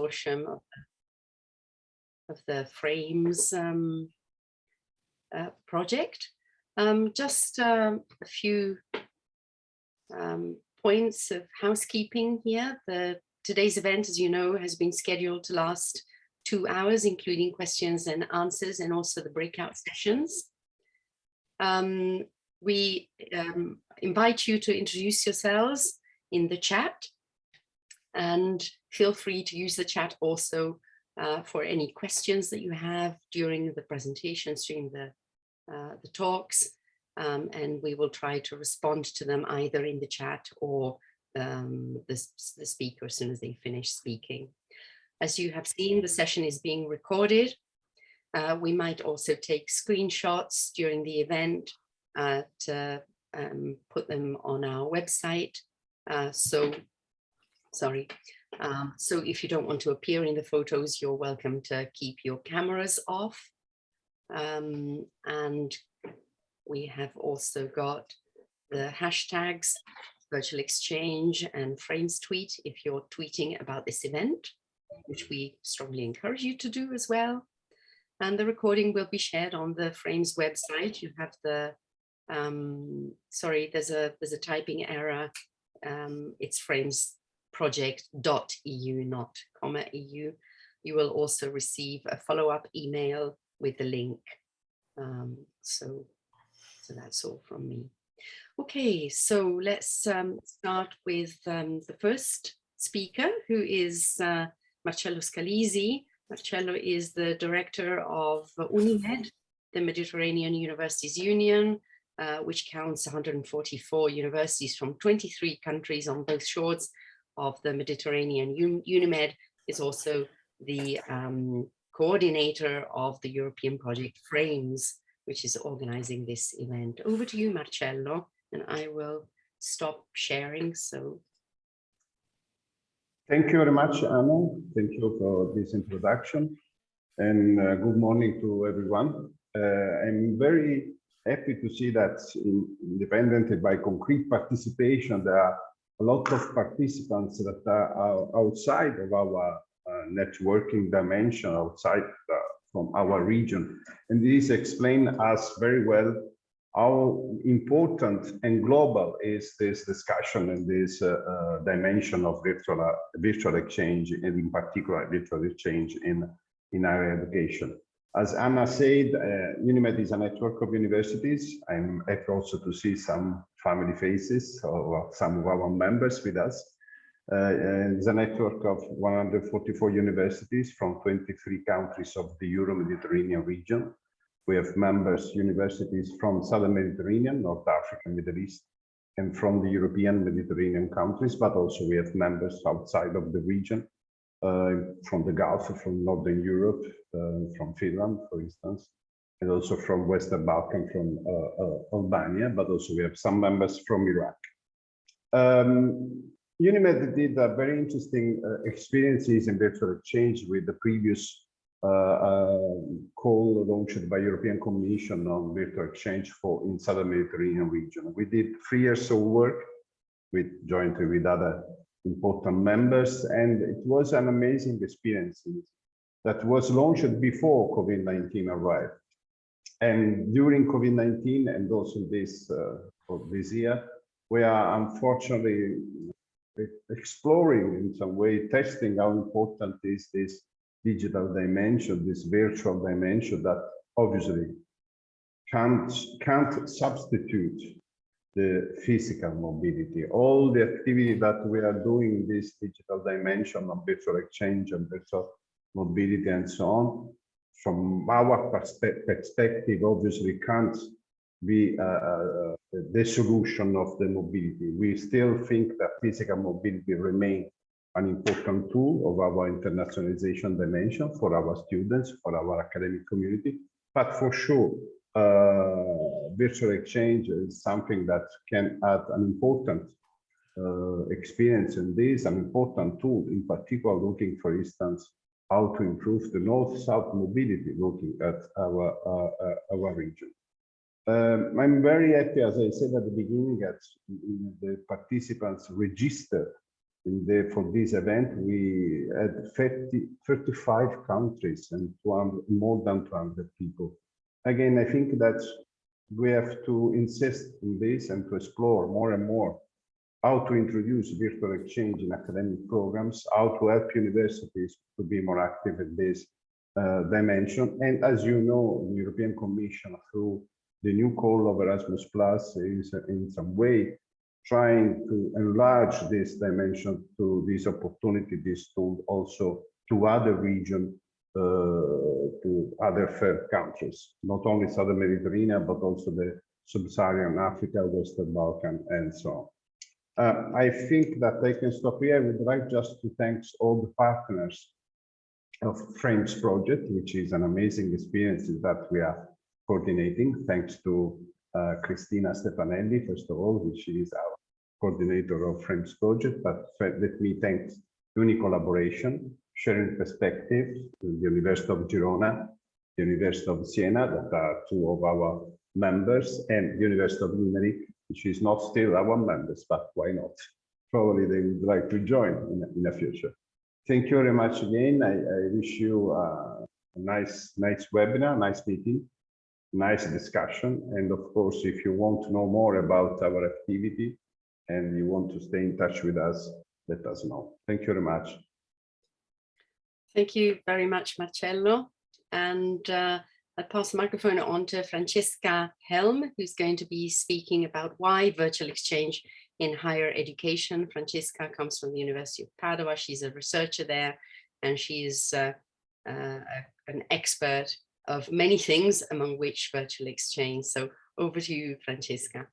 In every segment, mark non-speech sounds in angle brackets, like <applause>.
of the, of the frames um, uh, project. Um, just um, a few um, points of housekeeping here. The today's event, as you know, has been scheduled to last two hours, including questions and answers, and also the breakout sessions. Um, we um, invite you to introduce yourselves in the chat and feel free to use the chat also uh, for any questions that you have during the presentations, during the, uh, the talks, um, and we will try to respond to them either in the chat or um, the, the speaker as soon as they finish speaking. As you have seen, the session is being recorded. Uh, we might also take screenshots during the event uh, to um, put them on our website. Uh, so, sorry. Um, so if you don't want to appear in the photos, you're welcome to keep your cameras off. Um, and we have also got the hashtags virtual exchange and frames tweet if you're tweeting about this event, which we strongly encourage you to do as well. And the recording will be shared on the frames website. You have the, um, sorry, there's a there's a typing error. Um, it's frames project.eu, not comma EU. You will also receive a follow-up email with the link. Um, so, so that's all from me. Okay, so let's um, start with um, the first speaker, who is uh, Marcello Scalisi. Marcello is the director of UNIMED, the Mediterranean Universities Union, uh, which counts 144 universities from 23 countries on both shores of the Mediterranean. UNIMED is also the um, coordinator of the European project FRAMES, which is organizing this event. Over to you, Marcello and I will stop sharing. So. Thank you very much, Anna. Thank you for this introduction and uh, good morning to everyone. Uh, I'm very happy to see that in, independently by concrete participation, there are lot of participants that are outside of our uh, networking dimension, outside uh, from our region. And this explains us very well how important and global is this discussion and this uh, uh, dimension of virtual uh, virtual exchange and in particular virtual exchange in in higher education as anna said uh, unimed is a network of universities. I'm happy also to see some family faces or some of our members with us. Uh, it's a network of 144 universities from 23 countries of the euro-mediterranean region. We have members, universities from Southern Mediterranean, North Africa, Middle East, and from the European Mediterranean countries, but also we have members outside of the region, from the Gulf, from Northern Europe, uh, from Finland, for instance, and also from Western Balkan, from uh, uh Albania, but also we have some members from Iraq. Um, UNIMED did a very interesting uh, experiences in virtual exchange with the previous uh, call launched by European Commission on virtual exchange for in Southern Mediterranean region. We did three years of work with jointly with other important members, and it was an amazing experience that was launched before COVID-19 arrived. And during COVID-19 and also this uh, this year, we are unfortunately exploring in some way, testing how important is this digital dimension, this virtual dimension that obviously can't, can't substitute the physical mobility. All the activity that we are doing this digital dimension of virtual exchange and virtual mobility and so on, from our perspe perspective, obviously can't be uh, uh, the solution of the mobility. We still think that physical mobility remains an important tool of our internationalization dimension for our students, for our academic community. But for sure, uh, virtual exchange is something that can add an important uh, experience in this, an important tool, in particular looking, for instance, how to improve the north-south mobility looking at our, uh, uh our region. Um, I'm very happy, as I said at the beginning, that the participants registered in the, for this event, we had 30, 35 countries and 200, more than 200 people. Again, I think that we have to insist in this and to explore more and more how to introduce virtual exchange in academic programs, how to help universities to be more active in this uh, dimension. And as you know, the European Commission through the new call of Erasmus Plus is in some way trying to enlarge this dimension to this opportunity, this tool also to other regions, to other third countries, not only Southern Mediterranean, but also the Sub-Saharan Africa, Western Balkan, and so on. Uh, I think that I can stop here. I would like just to thank all the partners of Frames project, which is an amazing experience that we are coordinating. Thanks to uh, Cristina Stefanelli, first of all, which is our coordinator of Frames project, but let me thank Uni Sharing Perspective, the University of Girona, the University of Siena, that are two of our members, and the University of Limerick, which is not still our members, but why not? Probably they would like to join in, in the future. Thank you very much again. I, I wish you uh, a nice, nice webinar, nice meeting, nice discussion. And of course, if you want to know more about our activity and you want to stay in touch with us, let us know. Thank you very much. Thank you very much, Marcello. And uh, I pass the microphone on to Francesca Helm, who's going to be speaking about why virtual exchange in higher education. Francesca comes from the University of Padua. She's a researcher there, and she is uh, uh, an expert of many things, among which virtual exchange. So over to you, Francesca.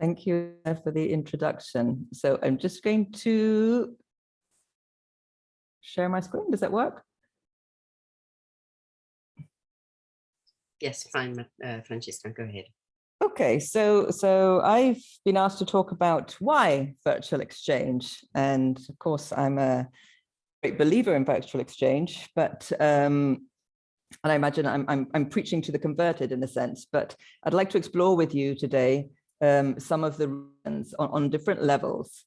Thank you for the introduction. So I'm just going to share my screen. Does that work? Yes, fine, uh, Francesca, go ahead. Okay, so so I've been asked to talk about why virtual exchange, and of course I'm a great believer in virtual exchange, but um, and I imagine I'm, I'm I'm preaching to the converted in a sense, but I'd like to explore with you today um, some of the reasons on, on different levels,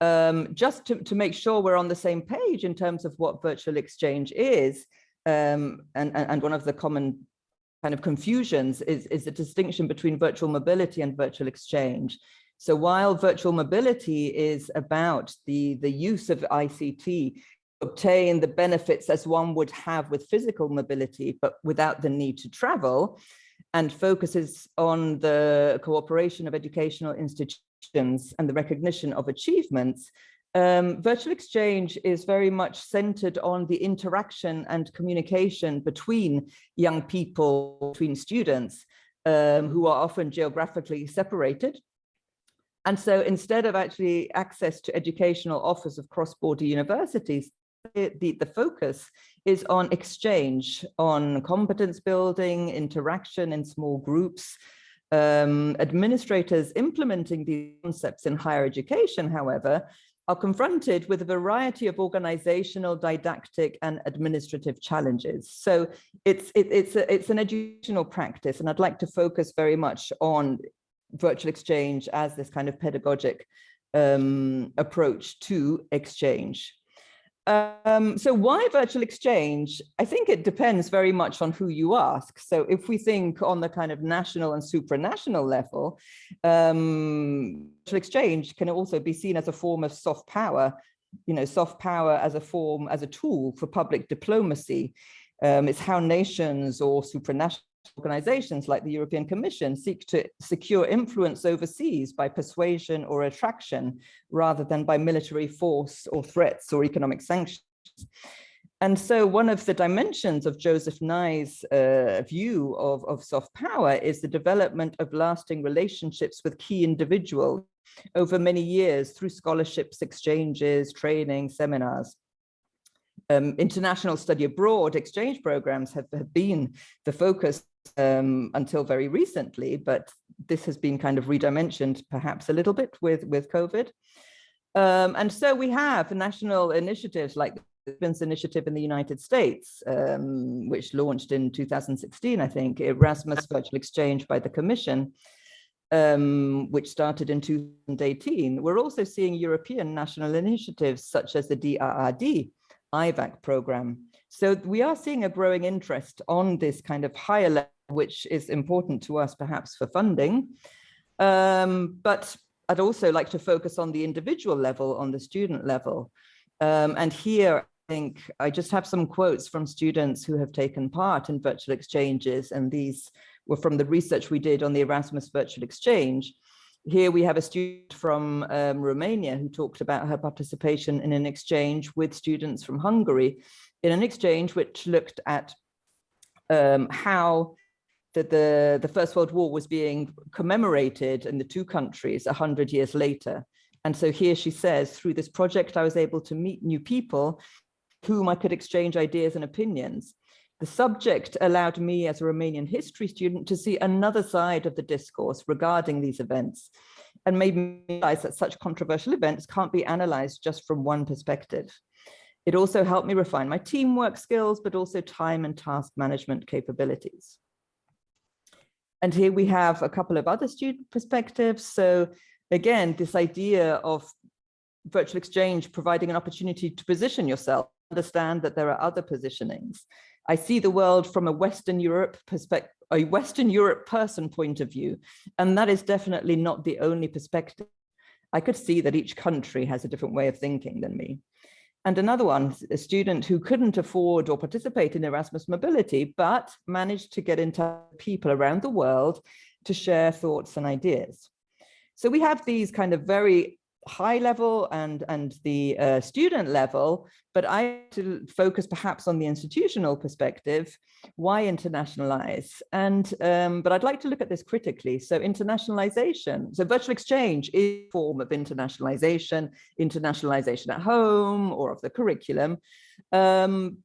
um, just to, to make sure we're on the same page in terms of what virtual exchange is, um, and, and, one of the common kind of confusions is, is the distinction between virtual mobility and virtual exchange. So while virtual mobility is about the, the use of ICT obtain the benefits as one would have with physical mobility, but without the need to travel, and focuses on the cooperation of educational institutions and the recognition of achievements, um, virtual exchange is very much centered on the interaction and communication between young people, between students um, who are often geographically separated. And so instead of actually access to educational offers of cross-border universities, the, the, the, focus is on exchange, on competence building, interaction in small groups, um, administrators implementing these concepts in higher education, however, are confronted with a variety of organizational, didactic, and administrative challenges. So it's, it, it's, a, it's an educational practice, and I'd like to focus very much on virtual exchange as this kind of pedagogic um, approach to exchange. Um, so why virtual exchange? I think it depends very much on who you ask. So if we think on the kind of national and supranational level, um, virtual exchange can also be seen as a form of soft power, you know, soft power as a form, as a tool for public diplomacy. Um, it's how nations or supranational organizations like the European Commission seek to secure influence overseas by persuasion or attraction rather than by military force or threats or economic sanctions. And so one of the dimensions of Joseph Nye's uh, view of, of soft power is the development of lasting relationships with key individuals over many years through scholarships, exchanges, training, seminars um, international study abroad exchange programs have, have been the focus um, until very recently, but this has been kind of redimensioned perhaps a little bit with, with COVID. Um, and so we have national initiatives like the Stevens Initiative in the United States, um, which launched in 2016, I think, Erasmus Virtual Exchange by the Commission. um, which started in 2018, we're also seeing European national initiatives such as the DAAD IVAC program. So we are seeing a growing interest on this kind of higher level, which is important to us perhaps for funding. Um, but I'd also like to focus on the individual level, on the student level. Um, and here, I think I just have some quotes from students who have taken part in virtual exchanges, and these were from the research we did on the Erasmus Virtual Exchange. Here we have a student from um, Romania who talked about her participation in an exchange with students from Hungary, in an exchange which looked at um, how the, the, the First World War was being commemorated in the two countries 100 years later. And so here she says, through this project, I was able to meet new people whom I could exchange ideas and opinions. The subject allowed me as a Romanian history student to see another side of the discourse regarding these events and made me realize that such controversial events can't be analyzed just from one perspective. It also helped me refine my teamwork skills, but also time and task management capabilities. And here we have a couple of other student perspectives. So again, this idea of virtual exchange providing an opportunity to position yourself, understand that there are other positionings. I see the world from a Western Europe perspective, a Western Europe person point of view, and that is definitely not the only perspective. I could see that each country has a different way of thinking than me. And another one, a student who couldn't afford or participate in Erasmus mobility, but managed to get into people around the world to share thoughts and ideas. So we have these kind of very high level and and the uh, student level but i to focus perhaps on the institutional perspective why internationalize? And um, but i'd like to look at this critically. So internationalization so virtual exchange is a form of internationalization internationalization at home or of the curriculum. Um,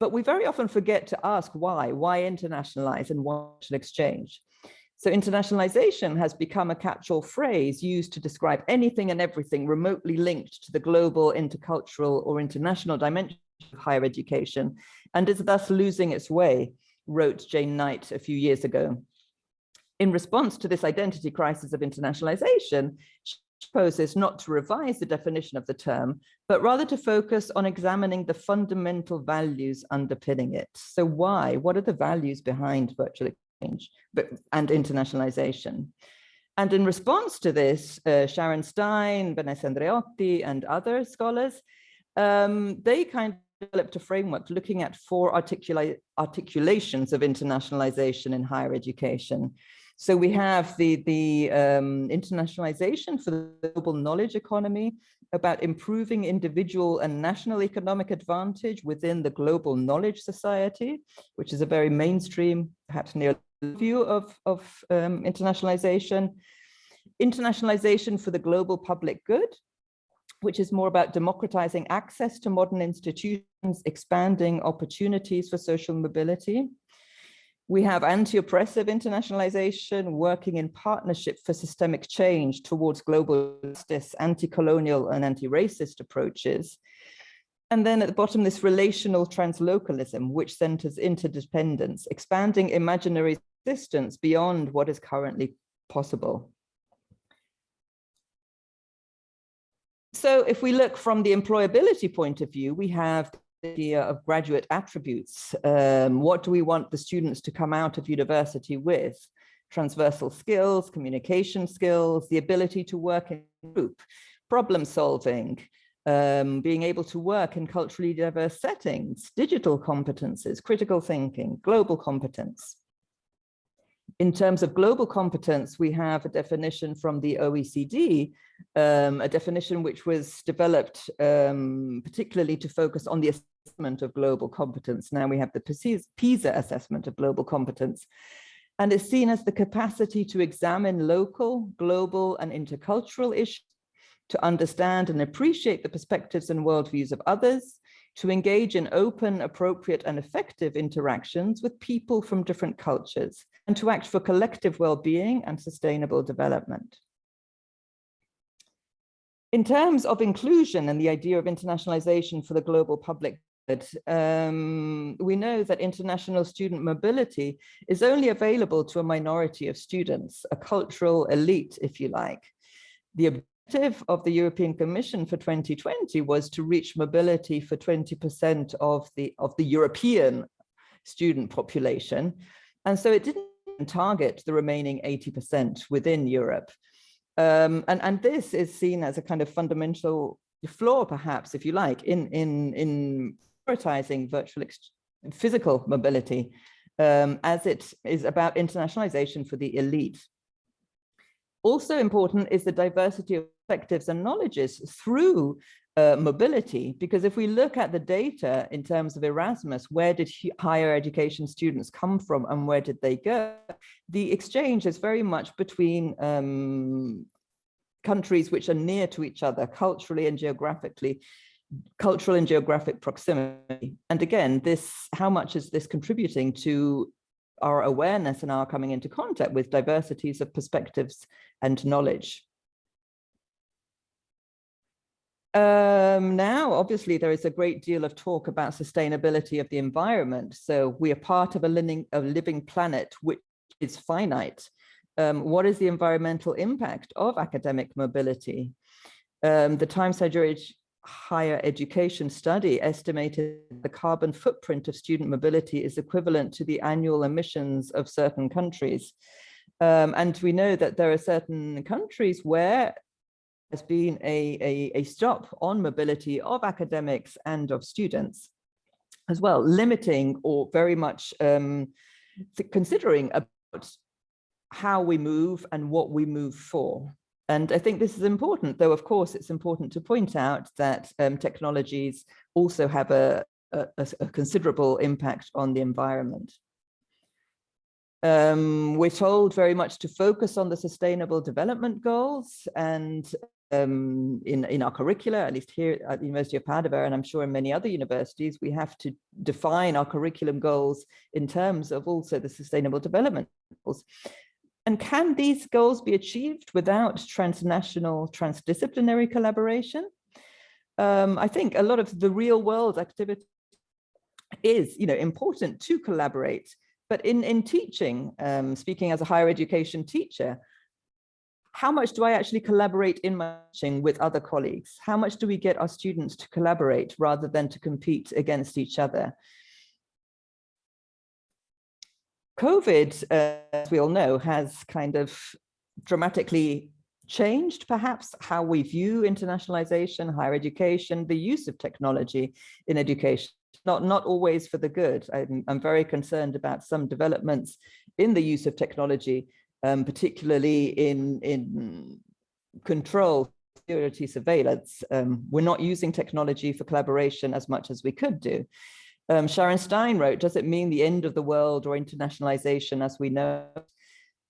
but we very often forget to ask why why internationalize and why exchange so internationalization has become a catch-all phrase used to describe anything and everything remotely linked to the global, intercultural or international dimension of higher education and is thus losing its way, wrote Jane Knight a few years ago. In response to this identity crisis of internationalization, she proposes not to revise the definition of the term, but rather to focus on examining the fundamental values underpinning it. So why? What are the values behind virtual change but, and internationalization. And in response to this, uh, Sharon Stein, Vanessa Andreotti, and other scholars, um, they kind of developed a framework looking at four articula articulations of internationalization in higher education. So we have the, the um, internationalization for the global knowledge economy about improving individual and national economic advantage within the global knowledge society, which is a very mainstream, perhaps near view of, of um, internationalization, internationalization for the global public good, which is more about democratizing access to modern institutions, expanding opportunities for social mobility. We have anti-oppressive internationalization, working in partnership for systemic change towards global justice, anti-colonial and anti-racist approaches. And then at the bottom, this relational translocalism, which centers interdependence, expanding imaginary distance beyond what is currently possible. So if we look from the employability point of view, we have the idea of graduate attributes. Um, what do we want the students to come out of university with? Transversal skills, communication skills, the ability to work in group, problem solving, um, being able to work in culturally diverse settings, digital competences, critical thinking, global competence. In terms of global competence, we have a definition from the OECD, um, a definition which was developed um, particularly to focus on the assessment of global competence. Now we have the PISA assessment of global competence, and is seen as the capacity to examine local, global, and intercultural issues to understand and appreciate the perspectives and worldviews of others, to engage in open, appropriate, and effective interactions with people from different cultures, and to act for collective well-being and sustainable development. In terms of inclusion and the idea of internationalization for the global public, um, we know that international student mobility is only available to a minority of students, a cultural elite, if you like. The objective of the European Commission for 2020 was to reach mobility for 20% of the, of the European student population. And so it didn't target the remaining 80% within Europe. Um, and, and this is seen as a kind of fundamental flaw, perhaps, if you like, in, in, in prioritizing virtual physical mobility um, as it is about internationalization for the elite. Also important is the diversity of perspectives and knowledges through uh, mobility, because if we look at the data in terms of Erasmus, where did higher education students come from and where did they go? The exchange is very much between um, countries which are near to each other culturally and geographically cultural and geographic proximity. And again, this, how much is this contributing to our awareness and our coming into contact with diversities of perspectives and knowledge? Um, now, obviously, there is a great deal of talk about sustainability of the environment. So we are part of a living, a living planet which is finite. Um, what is the environmental impact of academic mobility? Um, the Times Higher education study estimated the carbon footprint of student mobility is equivalent to the annual emissions of certain countries. Um, and we know that there are certain countries where there's been a, a, a stop on mobility of academics and of students as well, limiting or very much um, considering about how we move and what we move for. And I think this is important, though, of course, it's important to point out that um, technologies also have a, a, a, considerable impact on the environment. Um, we're told very much to focus on the sustainable development goals and um, in, in our curricula, at least here at the University of Padua, and I'm sure in many other universities, we have to define our curriculum goals in terms of also the sustainable development goals. And can these goals be achieved without transnational, transdisciplinary collaboration? Um, I think a lot of the real world activity is you know, important to collaborate, but in, in teaching, um, speaking as a higher education teacher, how much do I actually collaborate in my teaching with other colleagues? How much do we get our students to collaborate rather than to compete against each other? COVID, uh, as we all know, has kind of dramatically changed perhaps how we view internationalization, higher education, the use of technology in education, not, not always for the good. I'm, I'm very concerned about some developments in the use of technology, um, particularly in, in control, security, surveillance. Um, we're not using technology for collaboration as much as we could do. Um, Sharon Stein wrote, does it mean the end of the world or internationalization as we know?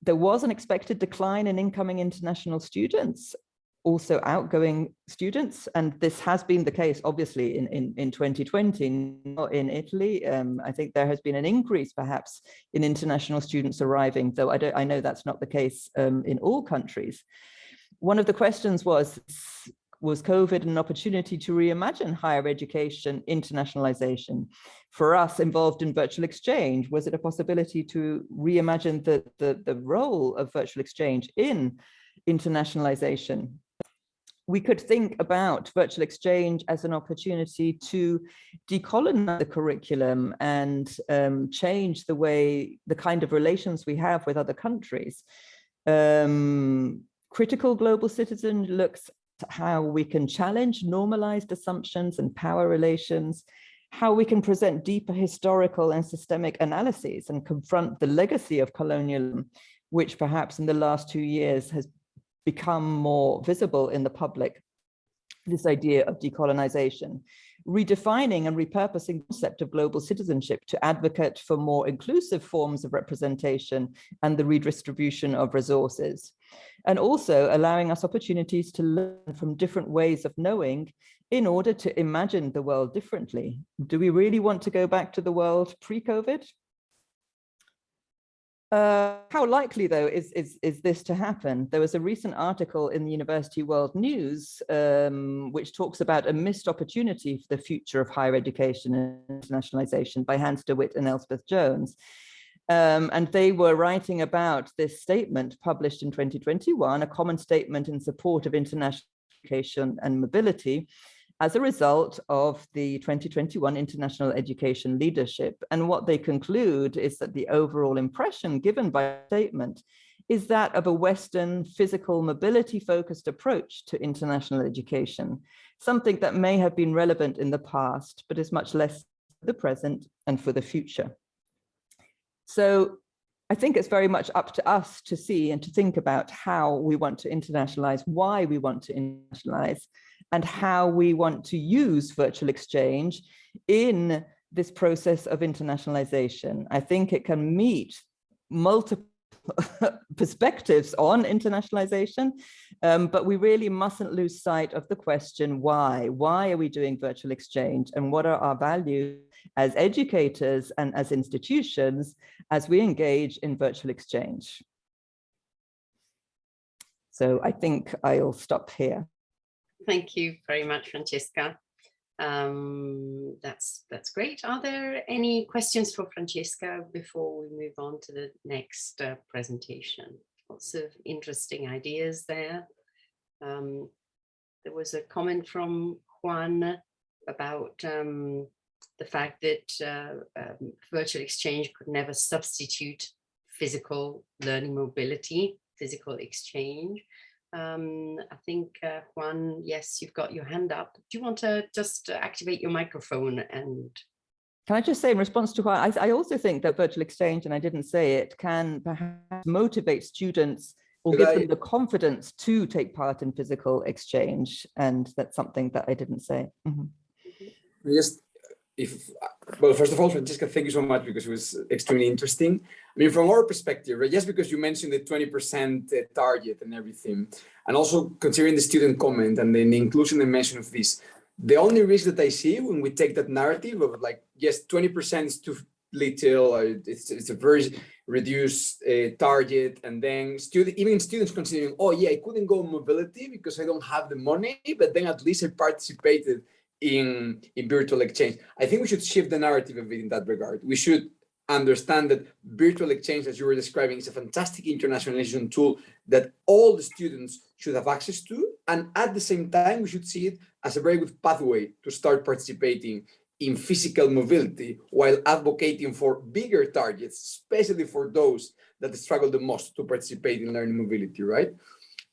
There was an expected decline in incoming international students, also outgoing students. And this has been the case, obviously, in, in, in 2020 in Italy. Um, I think there has been an increase, perhaps, in international students arriving, though I, don't, I know that's not the case um, in all countries. One of the questions was, was COVID an opportunity to reimagine higher education internationalization? For us involved in virtual exchange, was it a possibility to reimagine the, the, the role of virtual exchange in internationalization? We could think about virtual exchange as an opportunity to decolonize the curriculum and um, change the way, the kind of relations we have with other countries. Um, critical global citizen looks how we can challenge normalized assumptions and power relations, how we can present deeper historical and systemic analyses and confront the legacy of colonialism, which perhaps in the last two years has become more visible in the public, this idea of decolonization redefining and repurposing the concept of global citizenship to advocate for more inclusive forms of representation and the redistribution of resources. And also allowing us opportunities to learn from different ways of knowing in order to imagine the world differently. Do we really want to go back to the world pre-COVID? Uh, how likely, though, is, is, is this to happen? There was a recent article in the University World News, um, which talks about a missed opportunity for the future of higher education and internationalization by Hans de Wit and Elspeth Jones. Um, and they were writing about this statement published in 2021, a common statement in support of international education and mobility, as a result of the 2021 International Education Leadership. And what they conclude is that the overall impression given by the statement is that of a Western physical mobility focused approach to international education, something that may have been relevant in the past, but is much less for the present and for the future. So I think it's very much up to us to see and to think about how we want to internationalize, why we want to internationalize, and how we want to use virtual exchange in this process of internationalization. I think it can meet multiple <laughs> perspectives on internationalization, um, but we really mustn't lose sight of the question why. Why are we doing virtual exchange and what are our values as educators and as institutions as we engage in virtual exchange? So I think I'll stop here. Thank you very much, Francesca. Um, that's that's great. Are there any questions for Francesca before we move on to the next uh, presentation? Lots of interesting ideas there. Um, there was a comment from Juan about um, the fact that uh, um, virtual exchange could never substitute physical learning mobility, physical exchange. Um, I think, uh, Juan, yes, you've got your hand up. Do you want to just activate your microphone and can I just say in response to Juan, I, I, also think that virtual exchange, and I didn't say it, can perhaps motivate students or Could give I... them the confidence to take part in physical exchange. And that's something that I didn't say. Mm -hmm. Just if well first of all francesca thank you so much because it was extremely interesting. I mean from our perspective right, just because you mentioned the 20 percent uh, target and everything and also considering the student comment and then the inclusion and mention of this the only risk that i see when we take that narrative of like yes 20 percent is too little uh, it's, it's a very reduced uh, target and then student even students considering oh yeah i couldn't go mobility because i don't have the money but then at least i participated in, in virtual exchange. I think we should shift the narrative a bit in that regard. We should understand that virtual exchange, as you were describing, is a fantastic internationalization tool that all the students should have access to. And at the same time, we should see it as a very good pathway to start participating in physical mobility while advocating for bigger targets, especially for those that struggle the most to participate in learning mobility, right?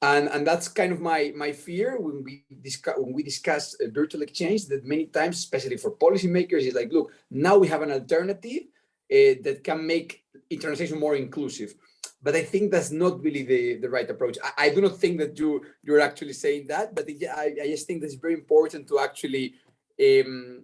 And, and that's kind of my, my fear when we discuss when we discuss virtual exchange that many times, especially for policymakers, is like, look, now we have an alternative uh, that can make internationalization more inclusive. But I think that's not really the, the right approach. I, I do not think that you, you're actually saying that, but I, I just think that's very important to actually um,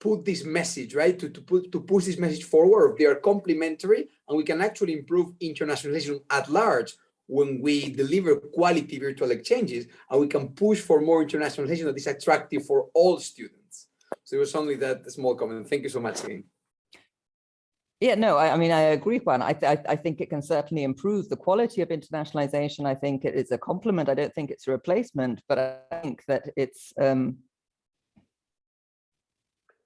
put this message, right? To, to, put, to push this message forward. They are complementary and we can actually improve internationalization at large when we deliver quality virtual exchanges and we can push for more internationalization that is attractive for all students. So it was only that small comment. Thank you so much again. Yeah, no, I, I mean, I agree, Juan. I, th I think it can certainly improve the quality of internationalization. I think it is a complement. I don't think it's a replacement, but I think that it's, um,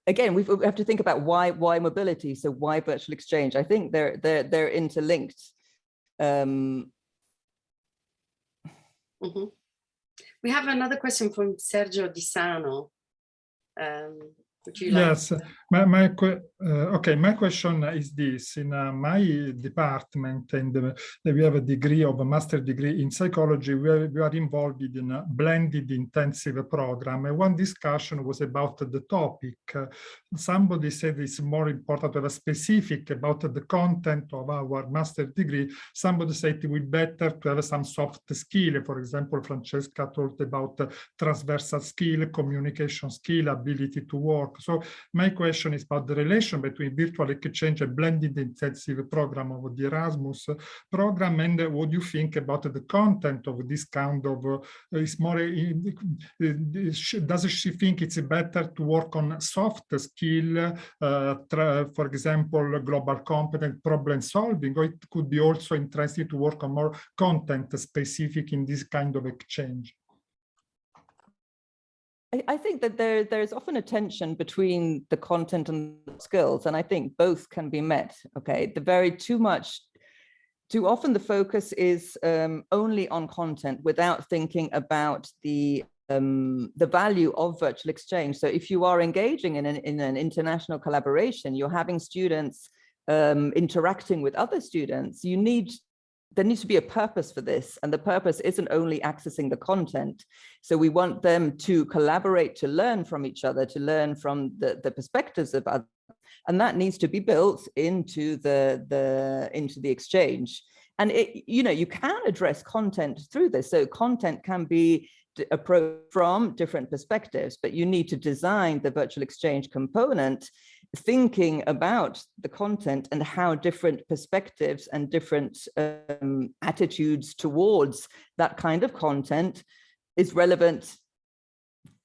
again, we have to think about why why mobility. So why virtual exchange? I think they're they're they're interlinked. Um, Mm -hmm. We have another question from Sergio Di Sano. Um, would you like yes, my, my uh, okay, my question is this. In uh, my department, and we have a degree of a master degree in psychology, we are, we are involved in a blended intensive program. And one discussion was about the topic. Uh, somebody said it's more important to have a specific about the content of our master degree. Somebody said it would be better to have some soft skill. For example, Francesca talked about transversal skill, communication skill, ability to work. So my question is about the relation between virtual exchange and blended intensive program of the Erasmus program and what do you think about the content of this kind of uh, is more uh, does she think it's better to work on soft skill uh, for example global competent problem solving or it could be also interesting to work on more content specific in this kind of exchange I think that there there's often a tension between the content and the skills, and I think both can be met. Okay, the very too much, too often the focus is um, only on content without thinking about the um, the value of virtual exchange. So if you are engaging in an, in an international collaboration, you're having students um, interacting with other students, you need there needs to be a purpose for this and the purpose isn't only accessing the content. So we want them to collaborate to learn from each other to learn from the the perspectives of others and that needs to be built into the the into the exchange. And it you know you can address content through this. So content can be approached from different perspectives but you need to design the virtual exchange component thinking about the content and how different perspectives and different um, attitudes towards that kind of content is relevant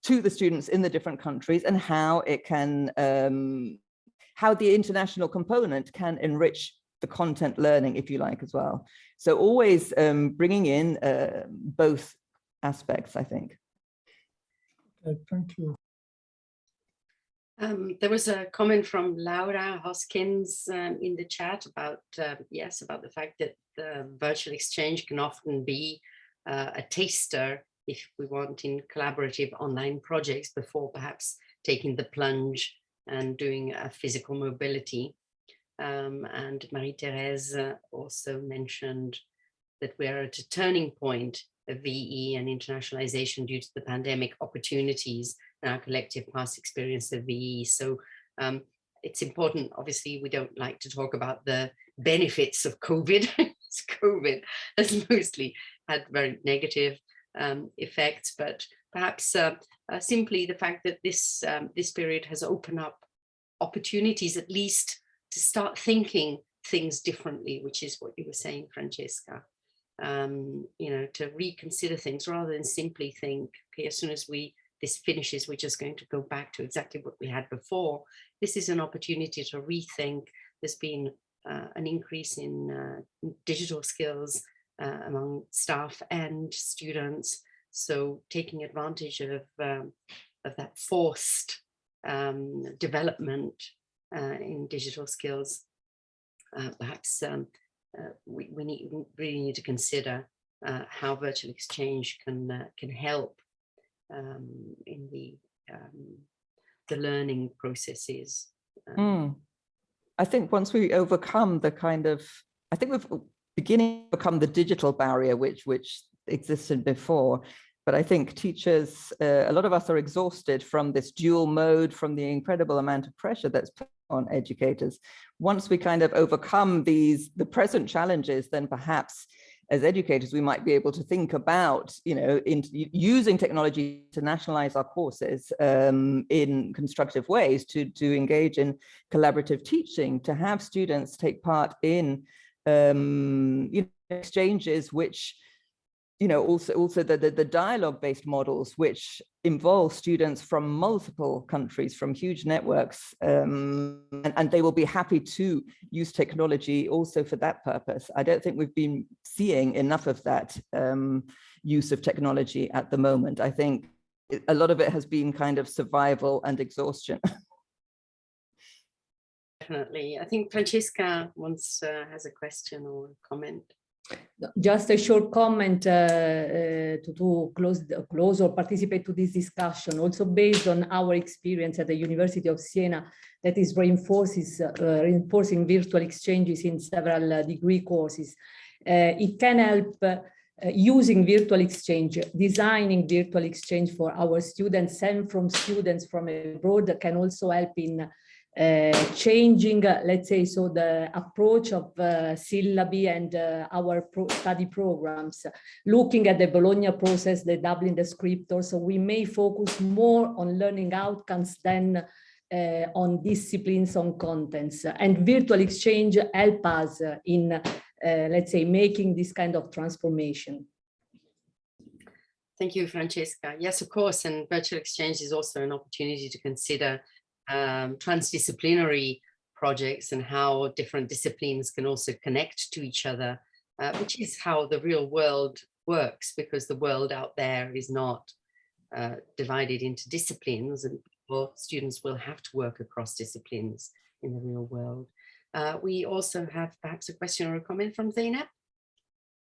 to the students in the different countries and how it can, um, how the international component can enrich the content learning, if you like, as well. So always um, bringing in uh, both aspects, I think. Okay, thank you. Um, there was a comment from Laura Hoskins um, in the chat about, uh, yes, about the fact that the virtual exchange can often be uh, a taster, if we want, in collaborative online projects before perhaps taking the plunge and doing a physical mobility. Um, and Marie-Therese uh, also mentioned that we're at a turning point of VE and internationalization due to the pandemic opportunities our collective past experience of VE. So um, it's important, obviously, we don't like to talk about the benefits of COVID. <laughs> COVID has <laughs> mostly had very negative um, effects, but perhaps uh, uh, simply the fact that this, um, this period has opened up opportunities at least to start thinking things differently, which is what you were saying, Francesca. Um, you know, to reconsider things rather than simply think, okay, as soon as we this finishes, we're just going to go back to exactly what we had before. This is an opportunity to rethink. There's been uh, an increase in uh, digital skills uh, among staff and students. So taking advantage of, um, of that forced um, development uh, in digital skills, uh, perhaps um, uh, we, we need, really need to consider how virtual exchange can, can help um, in the um, the learning processes. Mm. I think once we overcome the kind of, I think we've beginning to become the digital barrier which which existed before. But I think teachers, uh, a lot of us are exhausted from this dual mode, from the incredible amount of pressure that's put on educators. Once we kind of overcome these, the present challenges, then perhaps as educators, we might be able to think about, you know, in using technology to nationalize our courses um, in constructive ways, to, to engage in collaborative teaching, to have students take part in um, you know, exchanges which you know, also also the, the, the dialogue-based models, which involve students from multiple countries, from huge networks, um, and, and, they will be happy to use technology also for that purpose. I don't think we've been seeing enough of that um, use of technology at the moment. I think a lot of it has been kind of survival and exhaustion. <laughs> Definitely. I think Francesca wants uh, has a question or comment. Just a short comment uh, uh, to, to close, close or participate to this discussion, also based on our experience at the University of Siena that is reinforces, uh, reinforcing virtual exchanges in several uh, degree courses. Uh, it can help uh, using virtual exchange, designing virtual exchange for our students and from students from abroad can also help in changing, uh, let's say, so the approach of uh, syllabi and uh, our pro study programs, looking at the Bologna process, the Dublin descriptor, so we may focus more on learning outcomes than uh, on disciplines, on contents, and virtual exchange help us uh, in, uh, let's say, making this kind of transformation. Thank you, Francesca. Yes, of course, and virtual exchange is also an opportunity to consider um, transdisciplinary projects and how different disciplines can also connect to each other, uh, which is how the real world works because the world out there is not uh, divided into disciplines and well, students will have to work across disciplines in the real world. Uh, we also have perhaps a question or a comment from Zainab.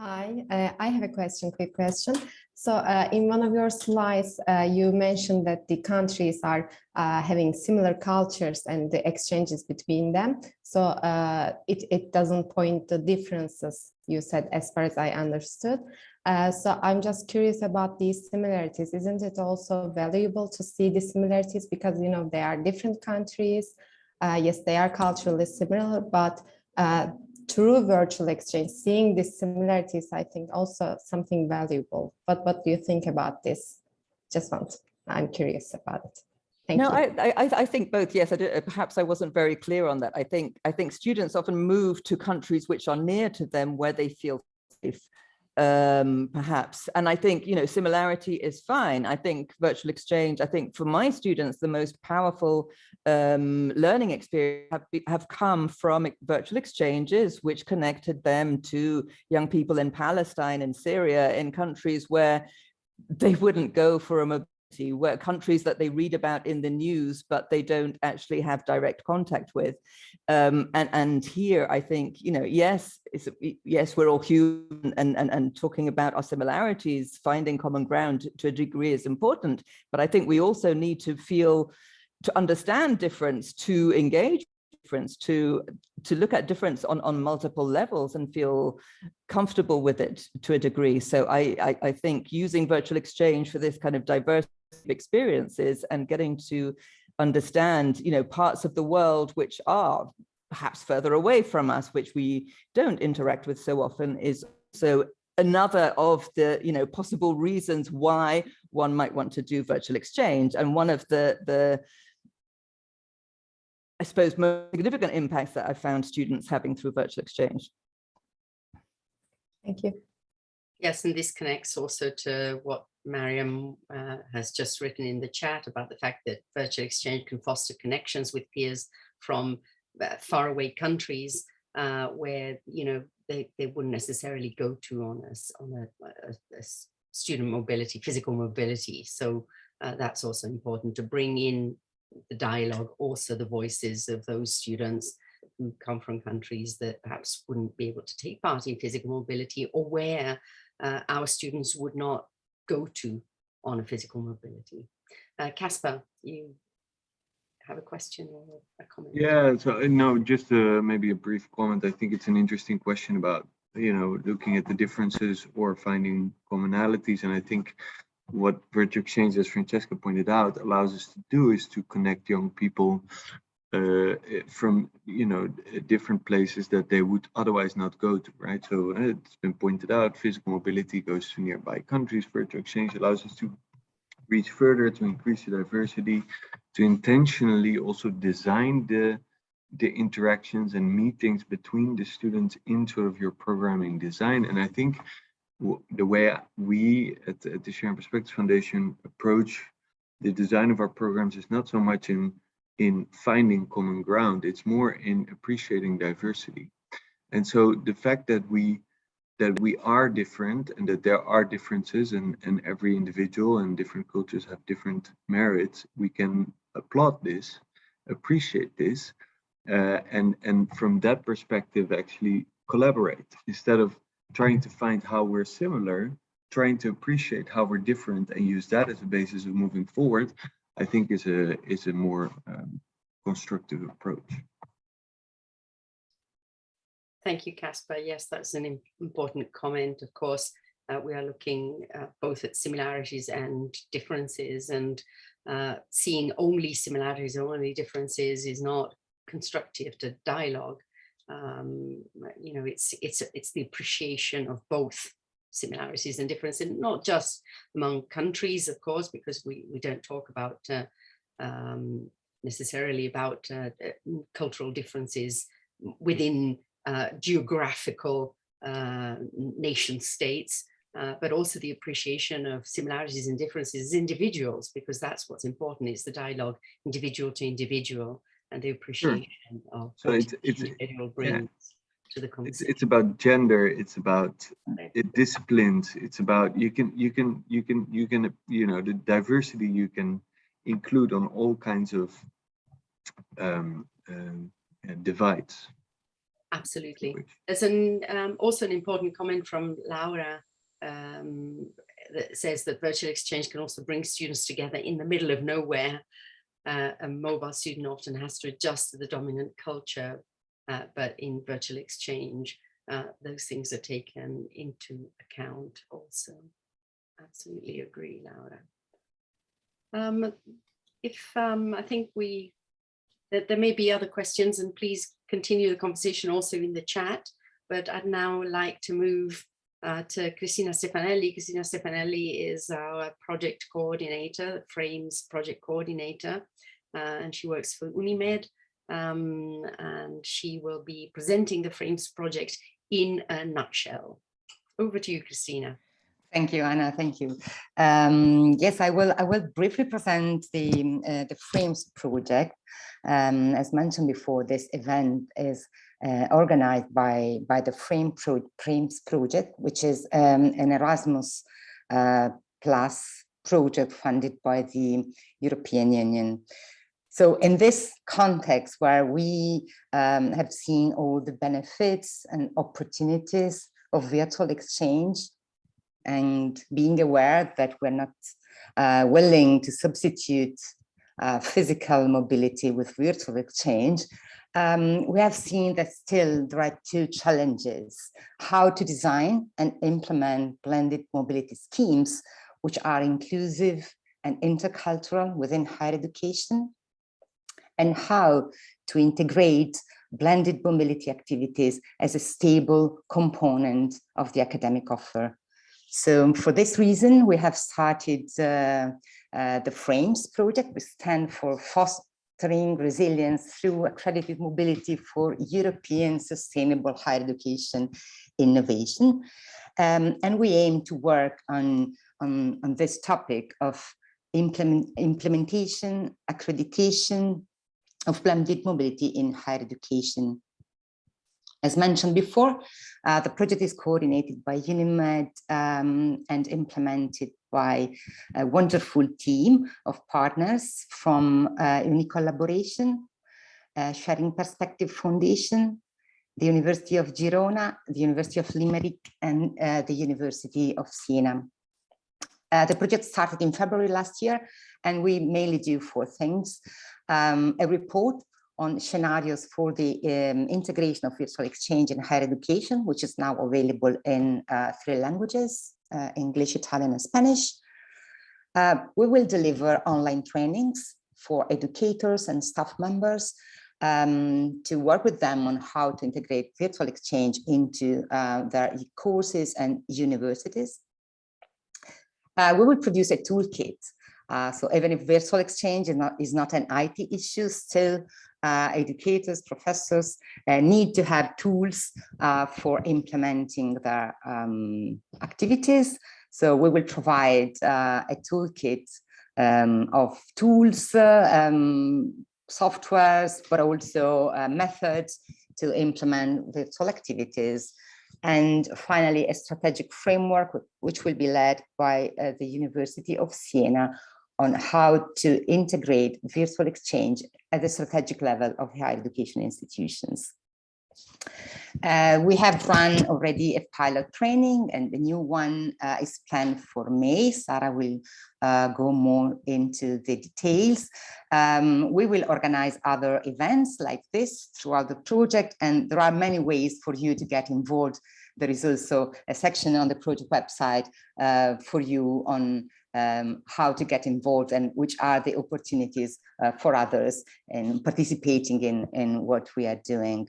Hi, uh, I have a question, quick question. So uh, in one of your slides, uh, you mentioned that the countries are uh, having similar cultures and the exchanges between them. So uh, it, it doesn't point to differences, you said, as far as I understood. Uh, so I'm just curious about these similarities. Isn't it also valuable to see the similarities because, you know, they are different countries. yes, they are culturally similar, but through virtual exchange, seeing these similarities, I think also something valuable. But what do you think about this? Just want, I'm curious about it. Thank no, you. I, I, I think both. Yes, I did, uh, perhaps I wasn't very clear on that. I think I think students often move to countries which are near to them where they feel safe um perhaps. And i think you know similarity is fine. I think virtual exchange i think for my students the most powerful um learning experience have, be, have come from virtual exchanges which connected them to young people in palestine and syria in countries where they wouldn't go for a where countries that they read about in the news, but they don't actually have direct contact with. Um, and, and here, I think, you know, yes, yes, we're all human and, and, and talking about our similarities, finding common ground to a degree is important, but I think we also need to feel, to understand difference, to engage difference, to to look at difference on, on multiple levels and feel comfortable with it to a degree. So I, I, I think using virtual exchange for this kind of diverse experiences and getting to understand, you know, parts of the world which are perhaps further away from us, which we don't interact with so often is so another of the you know possible reasons why one might want to do virtual exchange and one of the the I suppose most significant impacts that I found students having through virtual exchange. Thank you. Yes, and this connects also to what Mariam uh, has just written in the chat about the fact that virtual exchange can foster connections with peers from uh, faraway countries uh, where, you know, they, they wouldn't necessarily go to on a, on a, a, a student mobility, physical mobility. So uh, that's also important to bring in the dialogue, also the voices of those students who come from countries that perhaps wouldn't be able to take part in physical mobility or where uh, our students would not go to on a physical mobility. Uh, Caspar, you have a question or a comment? Yeah, so uh, no, just uh, maybe a brief comment. I think it's an interesting question about, you know, looking at the differences or finding commonalities. And I think what virtual exchange, as Francesca pointed out, allows us to do is to connect young people uh, from you know different places that they would otherwise not go to right? So uh, it's been pointed out physical mobility goes to nearby countries. Virtual exchange allows us to reach further to increase the diversity to intentionally also design the the interactions and meetings between the students in sort of your programming design. And i think the way we at, at the sharing perspectives foundation approach the design of our programs is not so much in in finding common ground. It's more in appreciating diversity. And so the fact that we that we are different and that there are differences and, and every individual and different cultures have different merits, we can applaud this, appreciate this, uh, and, and from that perspective actually collaborate instead of trying to find how we're similar, trying to appreciate how we're different and use that as a basis of moving forward I think is a is a more um, constructive approach. Thank you, Caspar. Yes, that's an important comment. Of course, uh, we are looking uh, both at similarities and differences and uh, seeing only similarities or only differences is not constructive to dialogue. Um, you know, it's it's it's the appreciation of both similarities and differences, not just among countries, of course, because we, we don't talk about uh, um, necessarily about uh, uh, cultural differences within uh, geographical uh, nation states, uh, but also the appreciation of similarities and differences as individuals, because that's what's important is the dialogue individual to individual and the appreciation of So it's- it's- individual yeah. Brings to the It's, conversation. it's about gender, it's about Right. it disciplines, it's about, you can, you can, you can, you can, you know, the diversity you can include on all kinds of um, um, uh, divides. Absolutely. which- There's an um, also an important comment from Laura um, that says that virtual exchange can also bring students together in the middle of nowhere. Uh, a mobile student often has to adjust to the dominant culture, but in virtual exchange, uh, those things are taken into account also. Absolutely agree, Laura. Um, if um, I think we that there may be other questions and please continue the conversation also in the chat, but I'd now like to move uh, to Christina Stefanelli. Christina Stefanelli is our project coordinator, Frames project coordinator, uh, and she works for Unimed. Um, and she will be presenting the Frames project in a nutshell. Over to you, Christina. Thank you, Anna. Thank you. Um, yes, I will. I will briefly present the uh, the Frames project. Um, as mentioned before, this event is uh, organized by by the Frame Pro Frames project, which is um, an Erasmus uh, Plus project funded by the European Union. So in this context where we um, have seen all the benefits and opportunities of virtual exchange and being aware that we're not uh, willing to substitute uh, physical mobility with virtual exchange, um, we have seen that still there are two challenges, how to design and implement blended mobility schemes, which are inclusive and intercultural within higher education, and how to integrate blended mobility activities as a stable component of the academic offer. So for this reason, we have started uh, uh, the FRAMES project, which stand for Fostering Resilience Through Accredited Mobility for European Sustainable Higher Education Innovation. Um, and we aim to work on, on, on this topic of implement, implementation, accreditation of blended mobility in higher education as mentioned before, uh, the project is coordinated by UNIMED um, and implemented by a wonderful team of partners from uh, UniCollaboration, uh, Sharing Perspective Foundation, the University of Girona, the University of Limerick, and uh, the University of Siena. Uh, the project started in February last year, and we mainly do four things. Um, a report on scenarios for the um, integration of virtual exchange in higher education, which is now available in uh, three languages, uh, English, Italian, and Spanish. Uh, we will deliver online trainings for educators and staff members um, to work with them on how to integrate virtual exchange into uh, their courses and universities. Uh, we will produce a toolkit uh, so even if virtual exchange is not, is not an IT issue, still uh, educators, professors uh, need to have tools uh, for implementing their um, activities. So we will provide uh, a toolkit um, of tools, uh, um, softwares, but also methods to implement virtual activities. And finally, a strategic framework, which will be led by the University of Siena on how to integrate virtual exchange at the strategic level of higher education institutions. Uh, we have run already a pilot training and the new one uh, is planned for May. Sarah will uh, go more into the details. Um, we will organize other events like this throughout the project and there are many ways for you to get involved. There is also a section on the project website uh, for you on um, how to get involved and which are the opportunities uh, for others in participating in, in what we are doing.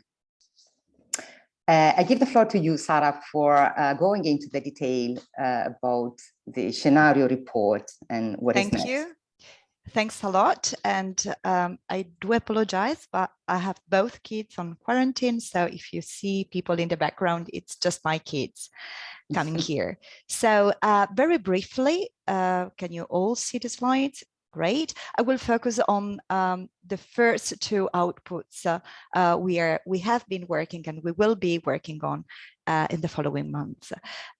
Uh, I give the floor to you, Sarah, for uh, going into the detail uh, about the scenario report and what Thank is next. you. Thanks a lot. And um, I do apologize, but I have both kids on quarantine. So if you see people in the background, it's just my kids coming <laughs> here. So uh, very briefly, uh, can you all see the slides? Great. I will focus on um, the first two outputs uh, uh, we are we have been working and we will be working on uh, in the following months.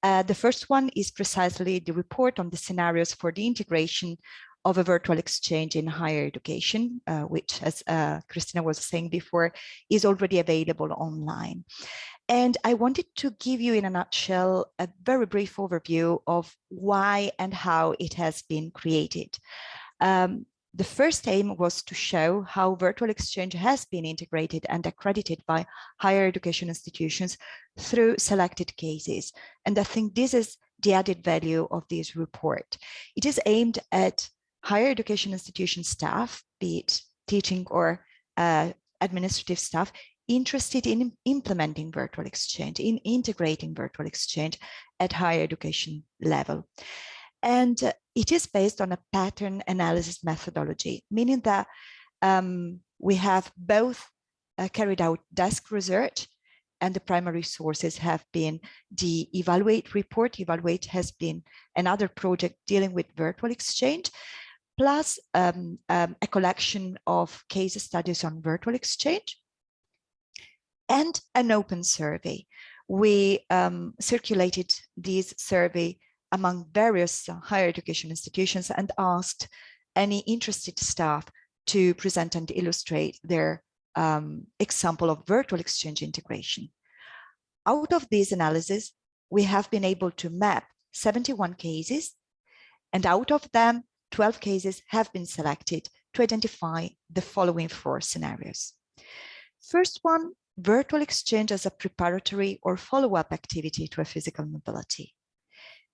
Uh, the first one is precisely the report on the scenarios for the integration of a virtual exchange in higher education, uh, which, as uh, Christina was saying before, is already available online. And I wanted to give you in a nutshell a very brief overview of why and how it has been created. Um, the first aim was to show how virtual exchange has been integrated and accredited by higher education institutions through selected cases. And I think this is the added value of this report. It is aimed at higher education institution staff, be it teaching or uh, administrative staff, interested in implementing virtual exchange, in integrating virtual exchange at higher education level. And uh, it is based on a pattern analysis methodology, meaning that um, we have both uh, carried out desk research and the primary sources have been the Evaluate report. Evaluate has been another project dealing with virtual exchange, plus um, um, a collection of case studies on virtual exchange and an open survey. We um, circulated this survey among various higher education institutions and asked any interested staff to present and illustrate their um, example of virtual exchange integration. Out of these analysis, we have been able to map 71 cases, and out of them, 12 cases have been selected to identify the following four scenarios. First one, virtual exchange as a preparatory or follow-up activity to a physical mobility.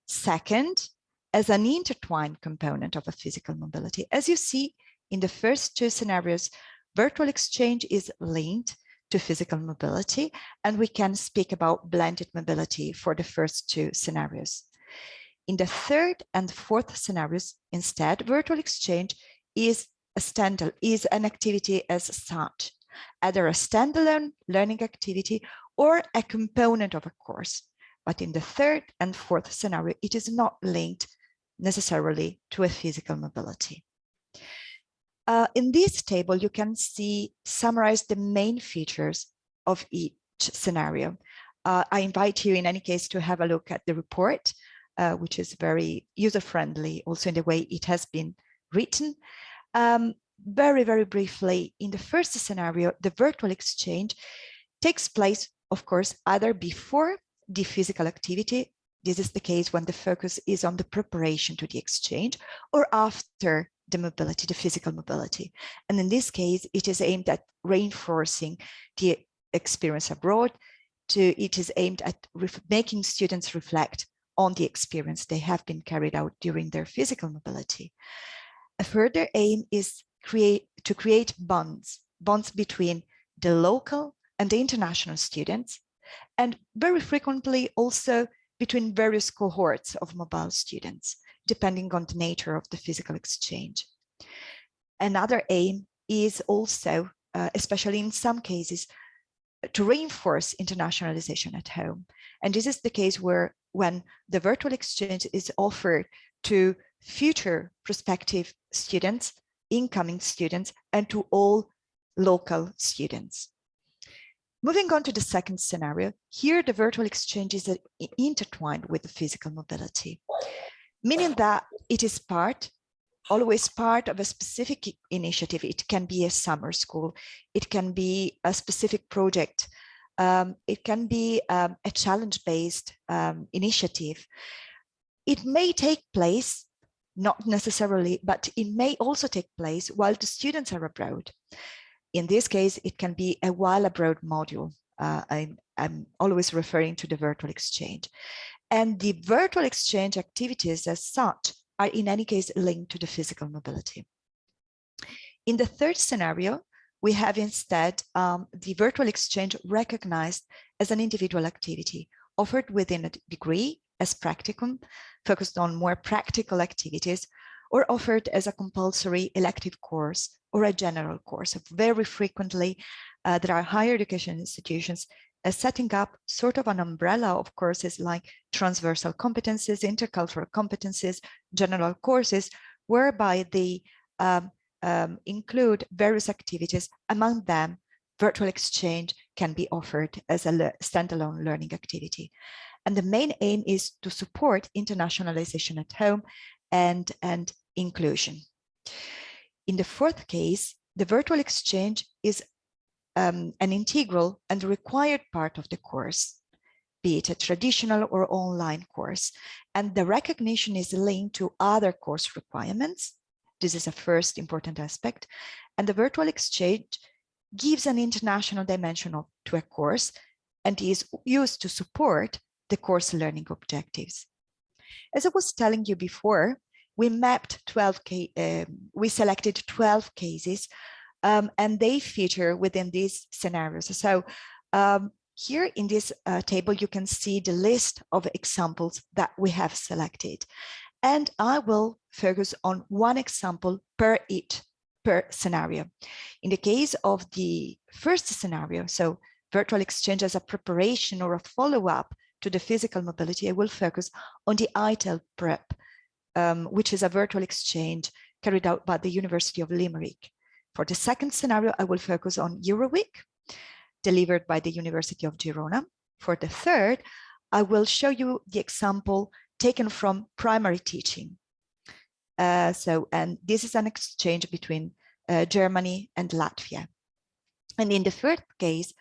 Second, as an intertwined component of a physical mobility. As you see in the first two scenarios, virtual exchange is linked to physical mobility, and we can speak about blended mobility for the first two scenarios. In the third and fourth scenarios, instead, virtual exchange is a standalone is an activity as such, either a standalone learning activity or a component of a course. But in the third and fourth scenario, it is not linked necessarily to a physical mobility. Uh, in this table, you can see summarize the main features of each scenario. Uh, I invite you in any case to have a look at the report, uh, which is very user-friendly also in the way it has been written. Um, very, very briefly, in the first scenario, the virtual exchange takes place, of course, either before the physical activity. This is the case when the focus is on the preparation to the exchange or after the mobility, the physical mobility. And in this case, it is aimed at reinforcing the experience abroad. To, it is aimed at making students reflect on the experience they have been carried out during their physical mobility. A further aim is create to create bonds, bonds between the local and the international students, and very frequently also between various cohorts of mobile students, depending on the nature of the physical exchange. Another aim is also, uh, especially in some cases, to reinforce internationalization at home. And this is the case where when the virtual exchange is offered to future prospective students, incoming students, and to all local students. Moving on to the second scenario, here the virtual exchange is uh, intertwined with the physical mobility, meaning that it is part, always part of a specific initiative. It can be a summer school, it can be a specific project, um, it can be um, a challenge-based um, initiative. It may take place, not necessarily, but it may also take place while the students are abroad. In this case, it can be a while abroad module. Uh, I'm, I'm always referring to the virtual exchange. And the virtual exchange activities as such are in any case linked to the physical mobility. In the third scenario, we have instead um, the virtual exchange recognized as an individual activity offered within a degree as practicum, focused on more practical activities, or offered as a compulsory elective course or a general course. Very frequently, uh, there are higher education institutions uh, setting up sort of an umbrella of courses like transversal competencies, intercultural competencies, general courses, whereby the um, um, include various activities, among them virtual exchange can be offered as a le standalone learning activity. And the main aim is to support internationalization at home and, and inclusion. In the fourth case, the virtual exchange is um, an integral and required part of the course, be it a traditional or online course. And the recognition is linked to other course requirements. This is a first important aspect. And the virtual exchange gives an international dimension to a course and is used to support the course learning objectives. As I was telling you before, we mapped 12, uh, we selected 12 cases um, and they feature within these scenarios. So um, here in this uh, table, you can see the list of examples that we have selected. And I will focus on one example per it, per scenario. In the case of the first scenario, so virtual exchange as a preparation or a follow-up to the physical mobility, I will focus on the ITEL PrEP, um, which is a virtual exchange carried out by the University of Limerick. For the second scenario, I will focus on EuroWeek, delivered by the University of Girona. For the third, I will show you the example taken from primary teaching. Uh, so, and this is an exchange between uh, Germany and Latvia. And in the third case,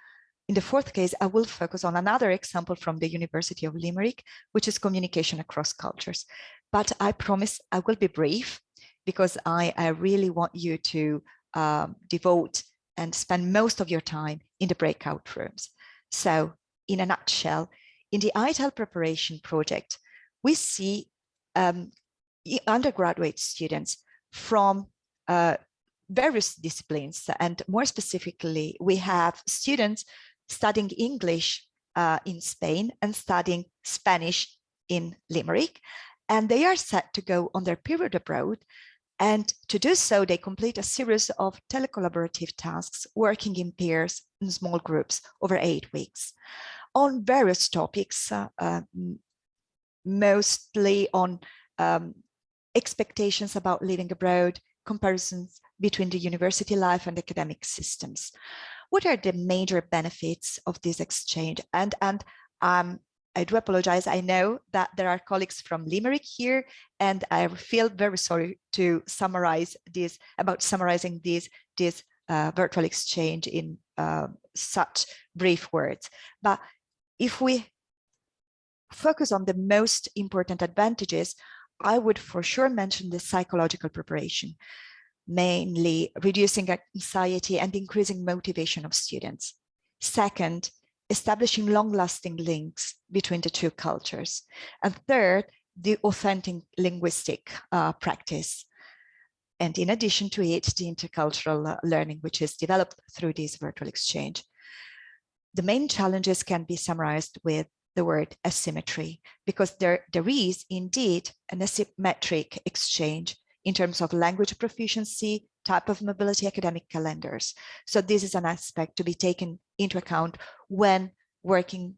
in the fourth case, I will focus on another example from the University of Limerick, which is communication across cultures. But I promise I will be brief because I, I really want you to um, devote and spend most of your time in the breakout rooms. So in a nutshell, in the ITEL preparation project, we see um, undergraduate students from uh, various disciplines. And more specifically, we have students studying English uh, in Spain and studying Spanish in Limerick. And they are set to go on their period abroad and to do so, they complete a series of telecollaborative tasks, working in pairs in small groups over eight weeks on various topics, uh, uh, mostly on um, expectations about living abroad, comparisons between the university life and academic systems. What are the major benefits of this exchange? And, and um, I do apologize. I know that there are colleagues from Limerick here, and I feel very sorry to summarize this about summarizing this this uh, virtual exchange in uh, such brief words. But if we focus on the most important advantages, I would for sure mention the psychological preparation, mainly reducing anxiety and increasing motivation of students. Second, establishing long-lasting links between the two cultures. And third, the authentic linguistic uh, practice. And in addition to it, the intercultural uh, learning, which is developed through this virtual exchange. The main challenges can be summarized with the word asymmetry, because there, there is indeed an asymmetric exchange in terms of language proficiency, type of mobility academic calendars. So this is an aspect to be taken into account when working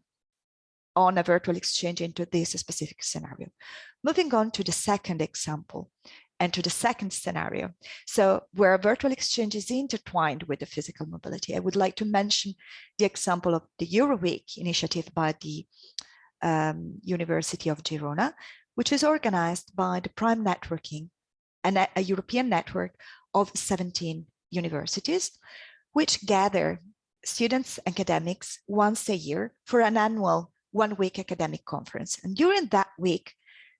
on a virtual exchange into this specific scenario. Moving on to the second example and to the second scenario. So where virtual exchange is intertwined with the physical mobility, I would like to mention the example of the EuroWeek initiative by the um, University of Girona, which is organized by the Prime Networking, a, a European network of 17 universities, which gather students, academics once a year for an annual one week academic conference. And during that week,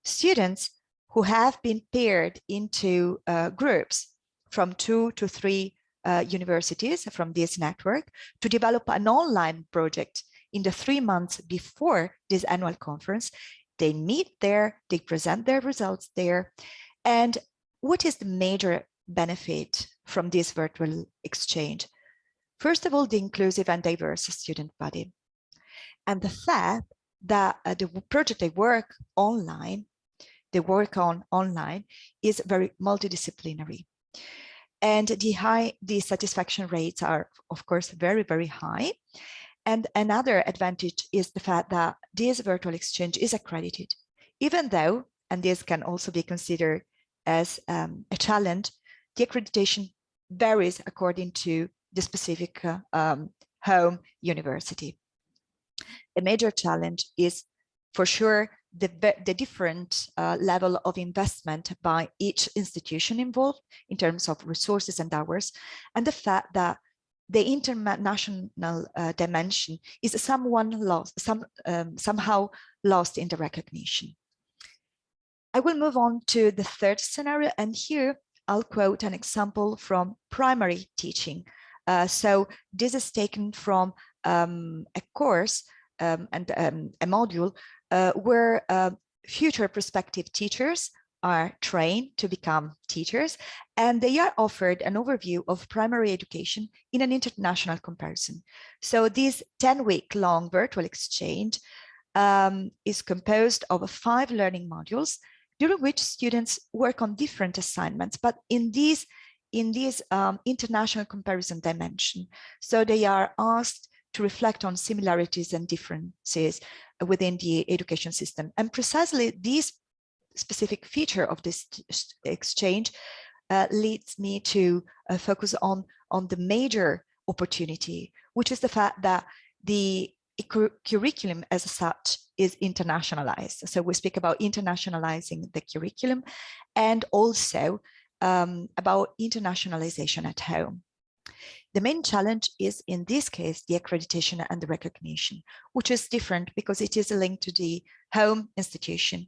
students who have been paired into uh, groups from two to three uh, universities from this network to develop an online project in the three months before this annual conference. They meet there, they present their results there. And what is the major benefit from this virtual exchange? First of all, the inclusive and diverse student body. And the fact that uh, the project they work online, they work on online is very multidisciplinary. And the high, the satisfaction rates are, of course, very, very high. And another advantage is the fact that this virtual exchange is accredited, even though, and this can also be considered as um, a challenge, the accreditation varies according to the specific uh, um, home university. A major challenge is for sure the, the different uh, level of investment by each institution involved in terms of resources and hours, and the fact that the international uh, dimension is someone lost, some, um, somehow lost in the recognition. I will move on to the third scenario, and here I'll quote an example from primary teaching. Uh, so this is taken from um, a course um, and um, a module where uh, future prospective teachers are trained to become teachers and they are offered an overview of primary education in an international comparison. So this 10 week long virtual exchange um, is composed of five learning modules during which students work on different assignments, but in these in this um, international comparison dimension. So they are asked to reflect on similarities and differences within the education system. And precisely this specific feature of this exchange uh, leads me to uh, focus on, on the major opportunity, which is the fact that the curriculum as such is internationalized. So we speak about internationalizing the curriculum and also um, about internationalization at home. The main challenge is in this case, the accreditation and the recognition, which is different because it is linked to the home institution.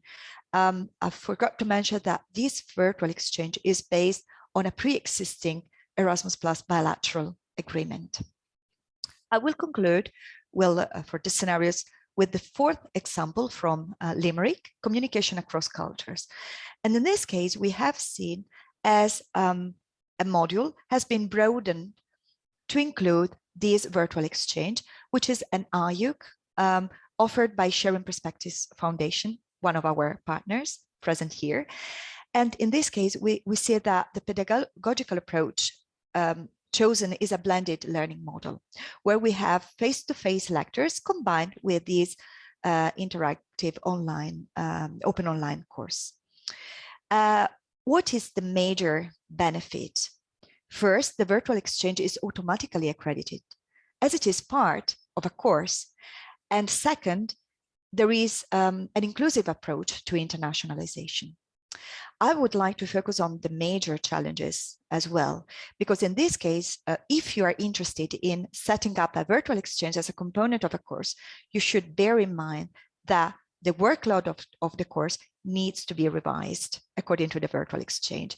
Um, I forgot to mention that this virtual exchange is based on a pre-existing Erasmus Plus bilateral agreement. I will conclude well, uh, for the scenarios with the fourth example from uh, Limerick, communication across cultures. And in this case, we have seen as um, a module has been broadened to include this virtual exchange, which is an IUC um, offered by Sharing Perspectives Foundation, one of our partners present here. And in this case, we, we see that the pedagogical approach um, chosen is a blended learning model, where we have face-to-face -face lectures combined with these uh, interactive online, um, open online course. Uh, what is the major benefit First, the virtual exchange is automatically accredited as it is part of a course. And second, there is um, an inclusive approach to internationalization. I would like to focus on the major challenges as well, because in this case, uh, if you are interested in setting up a virtual exchange as a component of a course, you should bear in mind that the workload of, of the course needs to be revised according to the virtual exchange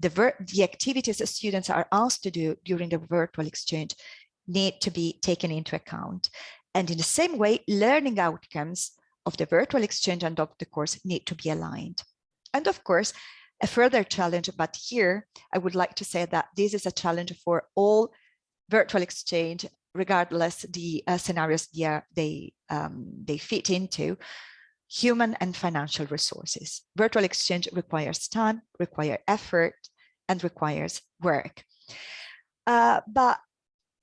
the, the activities that students are asked to do during the virtual exchange need to be taken into account. And in the same way, learning outcomes of the virtual exchange and of the course need to be aligned. And of course, a further challenge, but here I would like to say that this is a challenge for all virtual exchange, regardless the uh, scenarios they, are, they, um, they fit into, human and financial resources. Virtual exchange requires time, require effort, and requires work. Uh, but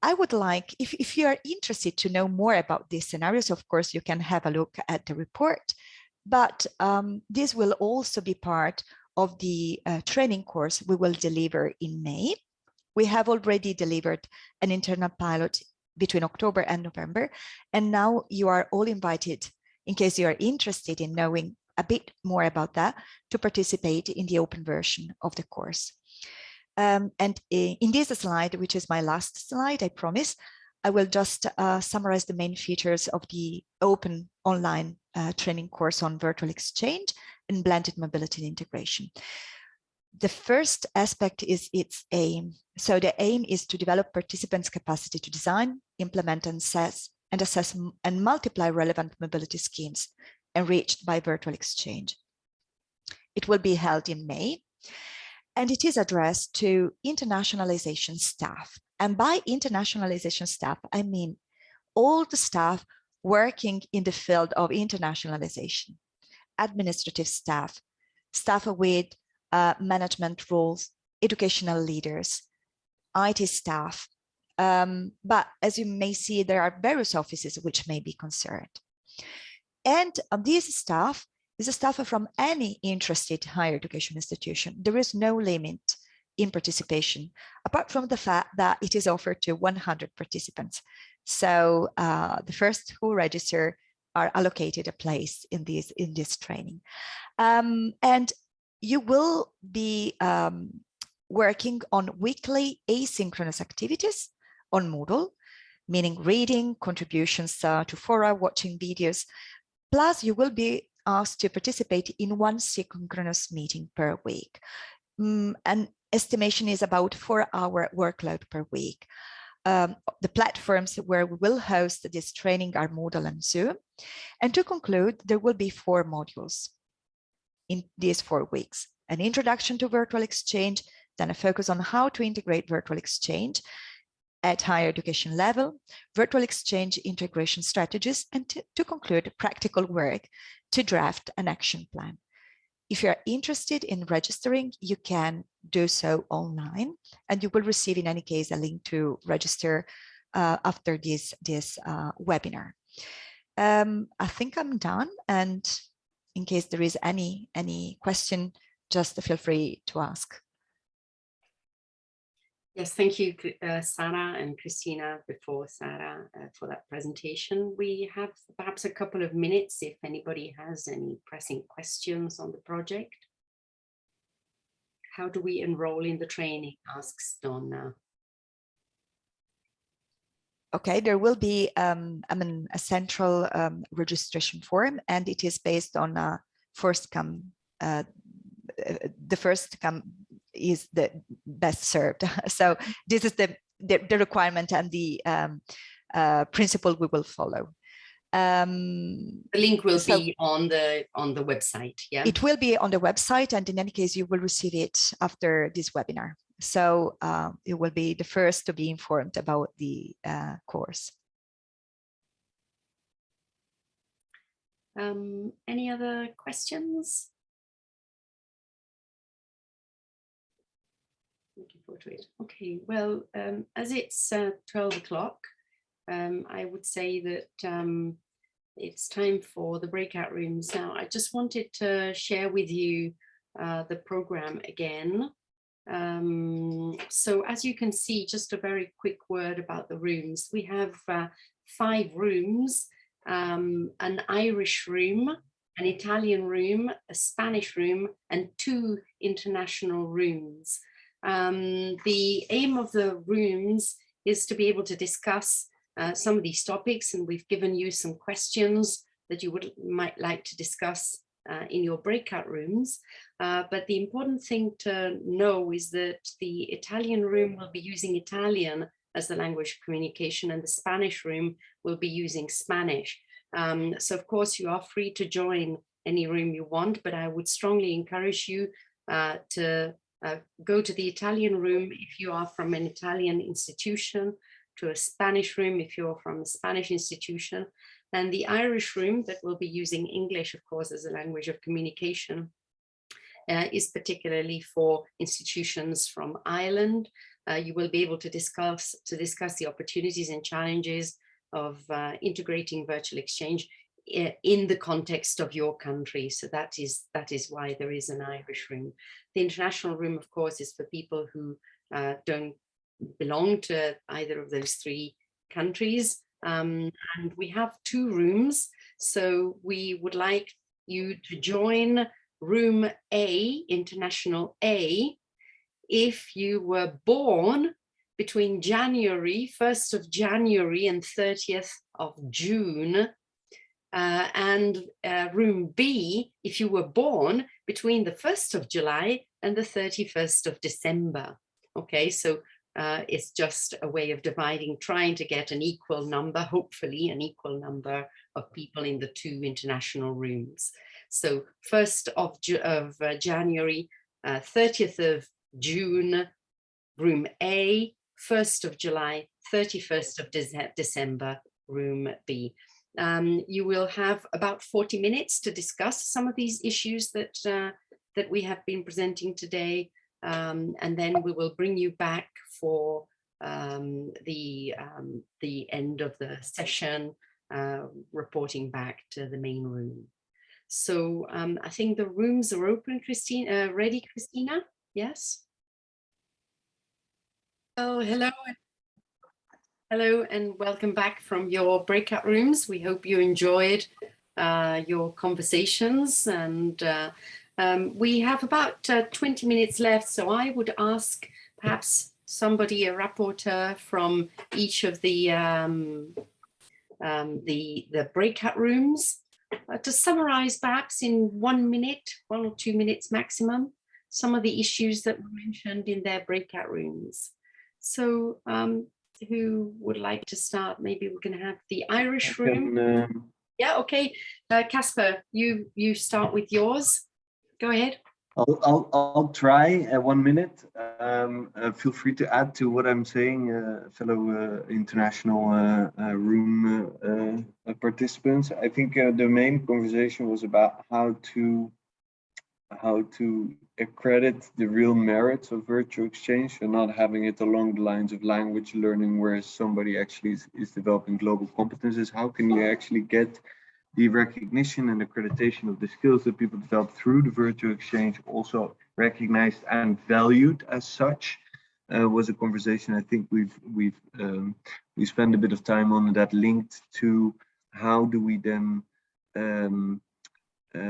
I would like, if, if you are interested to know more about these scenarios, of course, you can have a look at the report, but um, this will also be part of the uh, training course we will deliver in May. We have already delivered an internal pilot between October and November, and now you are all invited in case you are interested in knowing a bit more about that to participate in the open version of the course. Um, and in this slide, which is my last slide, I promise, I will just uh, summarize the main features of the open online uh, training course on virtual exchange and blended mobility integration. The first aspect is its aim. So the aim is to develop participants' capacity to design, implement and assess and assess and multiply relevant mobility schemes enriched by virtual exchange. It will be held in May and it is addressed to internationalization staff. And by internationalization staff, I mean all the staff working in the field of internationalization, administrative staff, staff with uh, management roles, educational leaders, IT staff. Um, but as you may see, there are various offices which may be concerned. And this staff is a staff from any interested higher education institution. There is no limit in participation, apart from the fact that it is offered to 100 participants. So uh, the first who register are allocated a place in this in this training. Um, and you will be um, working on weekly asynchronous activities on Moodle, meaning reading, contributions uh, to fora, watching videos. Plus, you will be asked to participate in one synchronous meeting per week. Um, and estimation is about four hour workload per week. Um, the platforms where we will host this training are Moodle and Zoom. And to conclude, there will be four modules in these four weeks. An introduction to virtual exchange, then a focus on how to integrate virtual exchange at higher education level, virtual exchange integration strategies, and to, to conclude practical work to draft an action plan. If you're interested in registering, you can do so online and you will receive in any case a link to register uh, after this, this uh, webinar. Um, I think I'm done and in case there is any, any question, just feel free to ask. Yes, thank you, uh, Sarah and Christina, before Sarah, uh, for that presentation. We have perhaps a couple of minutes if anybody has any pressing questions on the project. How do we enroll in the training, asks Donna. Okay, there will be um, I mean, a central um, registration form and it is based on a first come, uh, the first come is the best served. <laughs> So this is the, the, the requirement and the um, uh, principle we will follow. Um, the link will so be on the on the website. Yeah, it will be on the website, and in any case, you will receive it after this webinar. So uh, it will be the first to be informed about the uh, course. Um, any other questions? Okay, well, um, as it's uh, 12 o'clock, um, I would say that um, it's time for the breakout rooms. Now, I just wanted to share with you uh, the program again. Um, so as you can see, just a very quick word about the rooms. We have uh, five rooms, um, an Irish room, an Italian room, a Spanish room, and two international rooms. Um, the aim of the rooms is to be able to discuss uh, some of these topics and we've given you some questions that you would might like to discuss uh, in your breakout rooms. Uh, but the important thing to know is that the Italian room will be using Italian as the language of communication and the Spanish room will be using Spanish. Um, so of course you are free to join any room you want, but I would strongly encourage you uh, to uh, go to the Italian room if you are from an Italian institution, to a Spanish room if you're from a Spanish institution, and the Irish room that will be using English, of course, as a language of communication, uh, is particularly for institutions from Ireland. Uh, you will be able to discuss to discuss the opportunities and challenges of uh, integrating virtual exchange in the context of your country. So that is that is why there is an Irish room. The international room, of course, is for people who uh, don't belong to either of those three countries. Um, and we have two rooms. So we would like you to join room A, international A, if you were born between January, 1st of January and 30th of June uh, and uh, room B, if you were born between the 1st of July and the 31st of December. Okay, so uh, it's just a way of dividing, trying to get an equal number, hopefully an equal number of people in the two international rooms. So 1st of, of uh, January, 30th uh, of June, room A, 1st of July, 31st of De December, room B. Um, you will have about 40 minutes to discuss some of these issues that, uh, that we have been presenting today. Um, and then we will bring you back for um, the, um, the end of the session, uh, reporting back to the main room. So um, I think the rooms are open, Christina, uh, ready, Christina? Yes? Oh, hello. Hello and welcome back from your breakout rooms. We hope you enjoyed uh, your conversations and uh, um, we have about uh, 20 minutes left. So I would ask perhaps somebody, a rapporteur from each of the um, um, the, the breakout rooms uh, to summarize perhaps in one minute, one or two minutes maximum, some of the issues that were mentioned in their breakout rooms. So um, who would like to start? Maybe we can have the Irish room. Can, um, Yeah, okay. Uh, Casper, you you start with yours. Go ahead. I'll, I'll, I'll try uh, one minute. Um, uh, feel free to add to what I'm saying, uh, fellow uh, international uh, uh, room uh, uh, participants. I think uh, the main conversation was about how to how to accredit the real merits of virtual exchange and not having it along the lines of language learning where somebody actually is, is developing global competences. How can you actually get the recognition and accreditation of the skills that people develop through the virtual exchange also recognized and valued as such uh, was a conversation I think we've we've um, we spent a bit of time on that linked to how do we then um,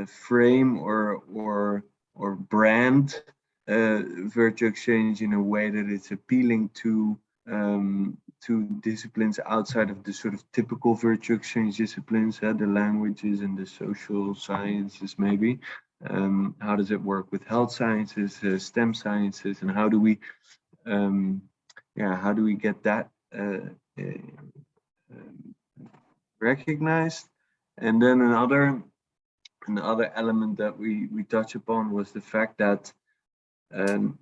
frame or or or brand uh, virtual exchange in a way that it's appealing to um, to disciplines outside of the sort of typical virtual exchange disciplines, uh, the languages and the social sciences maybe. Um, how does it work with health sciences, uh, STEM sciences, and how do we, um, yeah, how do we get that uh, um, recognized? And then another, another element that we we touch upon was the fact that um,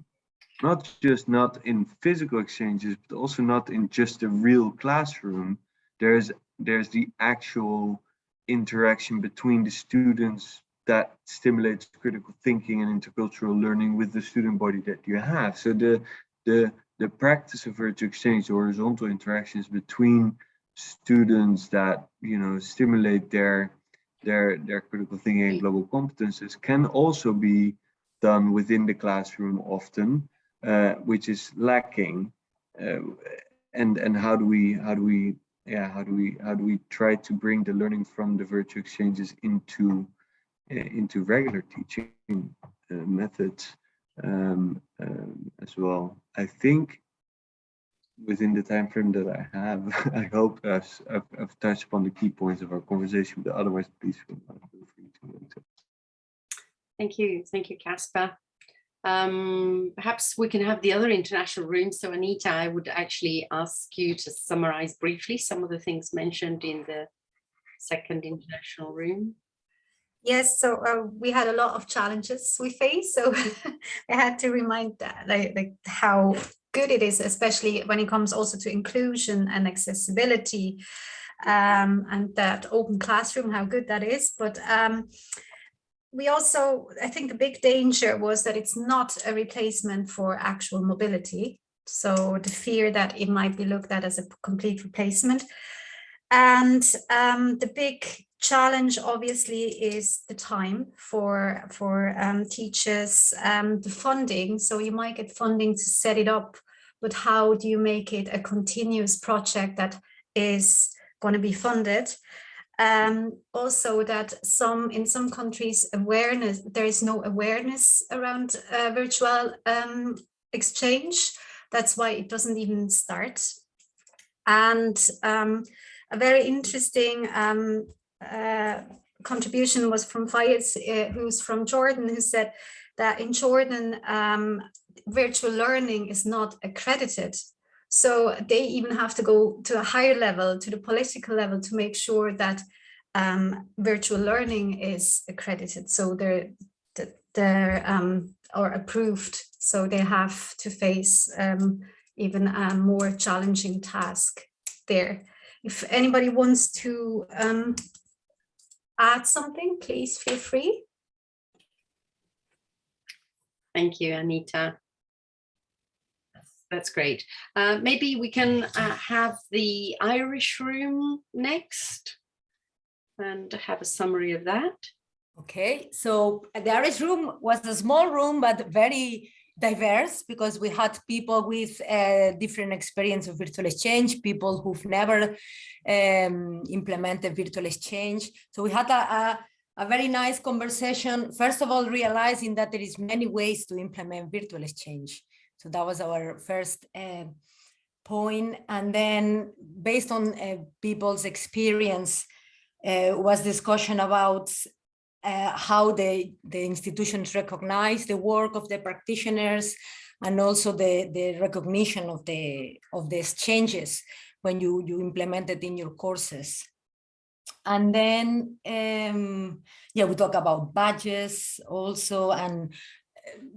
not just not in physical exchanges, but also not in just a real classroom. There's there's the actual interaction between the students that stimulates critical thinking and intercultural learning with the student body that you have. So the the the practice of virtual exchange, horizontal interactions between students that you know stimulate their their their critical thinking and global competences can also be done within the classroom often uh, which is lacking uh, and and how do we how do we yeah how do we how do we try to bring the learning from the virtual exchanges into uh, into regular teaching uh, methods um, um, as well? I think within the time frame that i have <laughs> i hope I've, I've, I've touched upon the key points of our conversation but otherwise please feel free to Thank you. Thank you, Casper. Um, perhaps we can have the other international room. So Anita, I would actually ask you to summarize briefly some of the things mentioned in the second international room. Yes, so uh, we had a lot of challenges we faced. So <laughs> I had to remind that, like, like how good it is, especially when it comes also to inclusion and accessibility um, and that open classroom, how good that is. But um, we also, I think the big danger was that it's not a replacement for actual mobility. So the fear that it might be looked at as a complete replacement. And um, the big challenge obviously is the time for for um, teachers, um, the funding. So you might get funding to set it up, but how do you make it a continuous project that is going to be funded? um, also that some in some countries awareness there is no awareness around uh, virtual um, exchange that's why it doesn't even start and um, a very interesting um, uh, contribution was from Fayez, uh, who's from Jordan who said that in Jordan um, virtual learning is not accredited so they even have to go to a higher level, to the political level, to make sure that um, virtual learning is accredited. So they're, they're um, or approved. So they have to face um, even a more challenging task there. If anybody wants to um, add something, please feel free. Thank you, Anita. That's, that's great. Uh, maybe we can uh, have the Irish room next and have a summary of that. Okay, so the Irish room was a small room, but very diverse because we had people with uh, different experience of virtual exchange, people who've never um, implemented virtual exchange. So we had a, a, a, very nice conversation, first of all, realizing that there is many ways to implement virtual exchange. So that was our first uh, point. And then based on uh, people's experience, uh, was discussion about uh, how the, the institutions recognize the work of the practitioners and also the, the recognition of the, of the exchanges when you, you implement it in your courses. And then, um, yeah, we talk about badges also and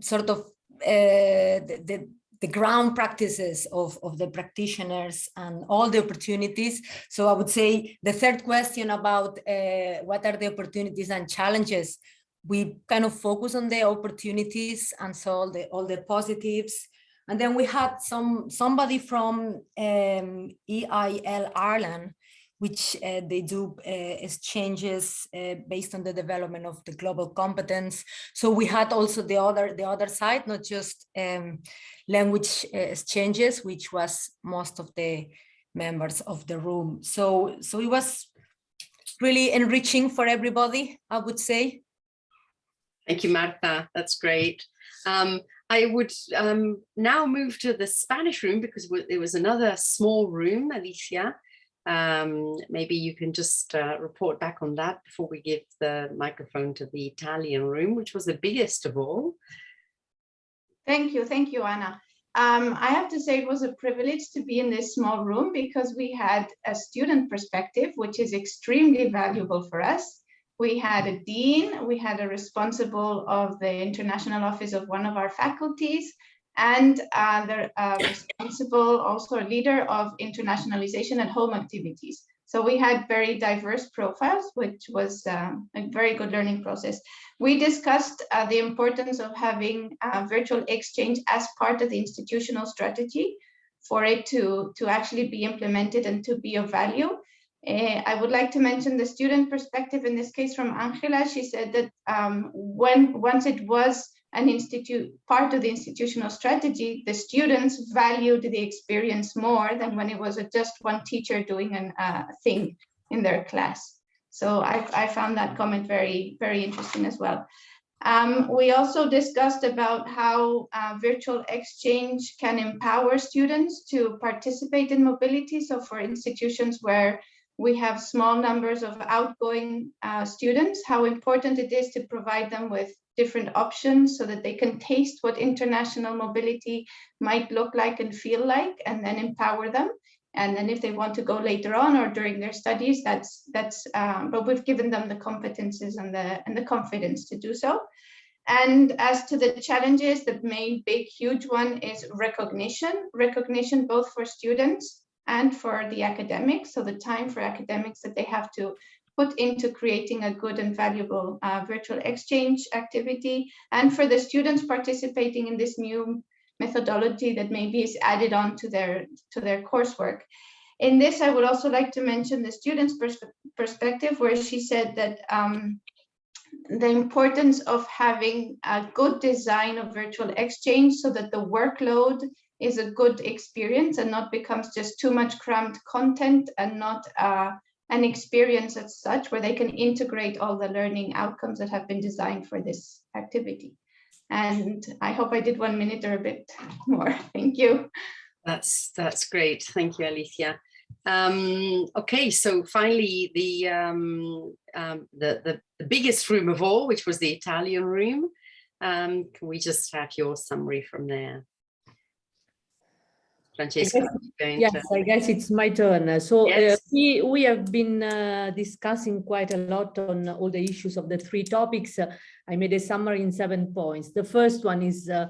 sort of uh, the, the, the ground practices of, of the practitioners and all the opportunities. So I would say the third question about uh, what are the opportunities and challenges, we kind of focus on the opportunities and so all the, all the positives. And then we had some somebody from um, EIL Ireland which uh, they do uh, exchanges uh, based on the development of the global competence. So we had also the other the other side, not just um, language exchanges, which was most of the members of the room. So so it was really enriching for everybody, I would say. Thank you, Marta. That's great. Um, I would um, now move to the Spanish room because there was another small room, Alicia, um, maybe you can just uh, report back on that before we give the microphone to the Italian room, which was the biggest of all. Thank you. Thank you, Anna. Um, I have to say it was a privilege to be in this small room because we had a student perspective, which is extremely valuable for us. We had a dean, we had a responsible of the international office of one of our faculties, and uh, uh, responsible, also a leader of internationalization and home activities. So we had very diverse profiles, which was um, a very good learning process. We discussed uh, the importance of having virtual exchange as part of the institutional strategy for it to, to actually be implemented and to be of value. Uh, I would like to mention the student perspective in this case from Angela. She said that um, when once it was an institute part of the institutional strategy, the students valued the experience more than when it was just one teacher doing a uh, thing in their class. So I, I, found that comment very, very interesting as well. Um, we also discussed about how uh, virtual exchange can empower students to participate in mobility. So for institutions where we have small numbers of outgoing uh, students, how important it is to provide them with different options so that they can taste what international mobility might look like and feel like, and then empower them. And then if they want to go later on or during their studies, that's, that's um, but we've given them the competences and the, and the confidence to do so. And as to the challenges, the main big, huge one is recognition, recognition both for students and for the academics. So the time for academics that they have to put into creating a good and valuable uh, virtual exchange activity and for the students participating in this new methodology that maybe is added on to their to their coursework. In this, I would also like to mention the students' pers perspective, where she said that um, the importance of having a good design of virtual exchange so that the workload is a good experience and not becomes just too much crammed content and not uh, an experience as such where they can integrate all the learning outcomes that have been designed for this activity. And I hope I did one minute or a bit more. <laughs> Thank you. That's that's great. Thank you, Alicia. Um, okay, so finally the, um, um, the, the the biggest room of all, which was the Italian room. Um, can we just have your summary from there? Francesca. yes, to... I guess it's my turn. So yes. uh, we, we have been uh, discussing quite a lot on all the issues of the three topics. Uh, I made a summary in seven points. The first one is uh,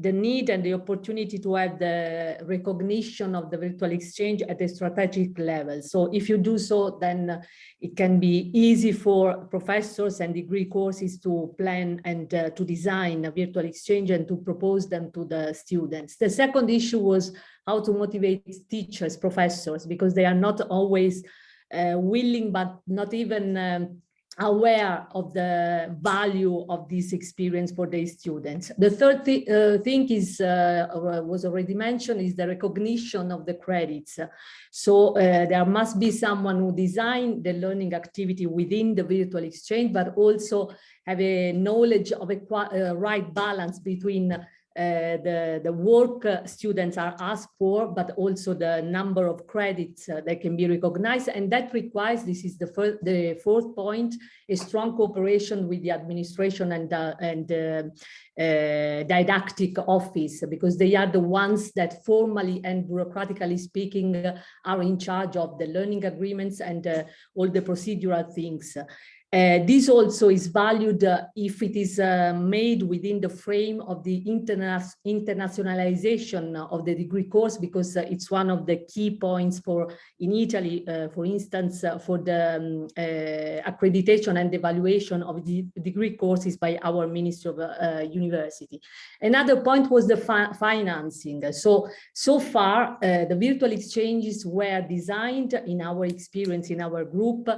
the need and the opportunity to have the recognition of the virtual exchange at a strategic level. So if you do so, then it can be easy for professors and degree courses to plan and uh, to design a virtual exchange and to propose them to the students. The second issue was how to motivate teachers, professors, because they are not always uh, willing, but not even um, aware of the value of this experience for their students. The third th uh, thing is, uh, was already mentioned, is the recognition of the credits. So uh, there must be someone who design the learning activity within the virtual exchange, but also have a knowledge of a uh, right balance between uh, the, the work uh, students are asked for, but also the number of credits uh, that can be recognized. And that requires, this is the, the fourth point, a strong cooperation with the administration and, uh, and uh, uh, didactic office, because they are the ones that formally and bureaucratically speaking are in charge of the learning agreements and all the procedural things. Uh, this also is valued uh, if it is uh, made within the frame of the interna internationalization of the degree course, because uh, it's one of the key points for in Italy, uh, for instance, for the um, accreditation and evaluation of the degree courses by our Ministry of University. Another point was the fi financing. So, so far, the virtual exchanges were designed in our experience in our group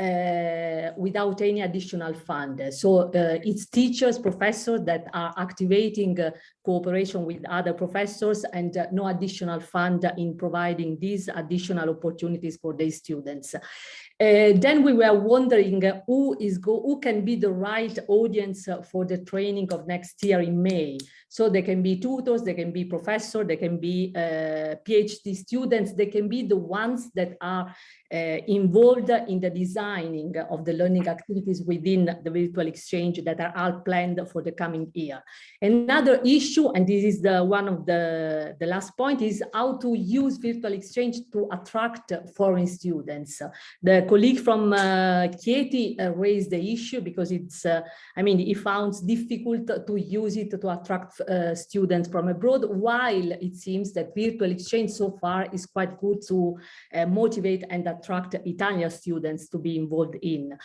uh, without any additional fund. So uh, it's teachers, professors that are activating uh, cooperation with other professors and uh, no additional fund in providing these additional opportunities for their students. Uh, then we were wondering uh, who is go who can be the right audience for the training of next year in May. So they can be tutors, they can be professors, they can be uh, PhD students, they can be the ones that are uh, involved in the designing of the learning activities within the virtual exchange that are all planned for the coming year. Another issue, and this is the one of the, the last point, is how to use virtual exchange to attract foreign students. The colleague from uh, Chieti uh, raised the issue because it's, uh, I mean, he found difficult to use it to attract uh, students from abroad, while it seems that virtual exchange so far is quite good to uh, motivate and attract Italian students to be involved in.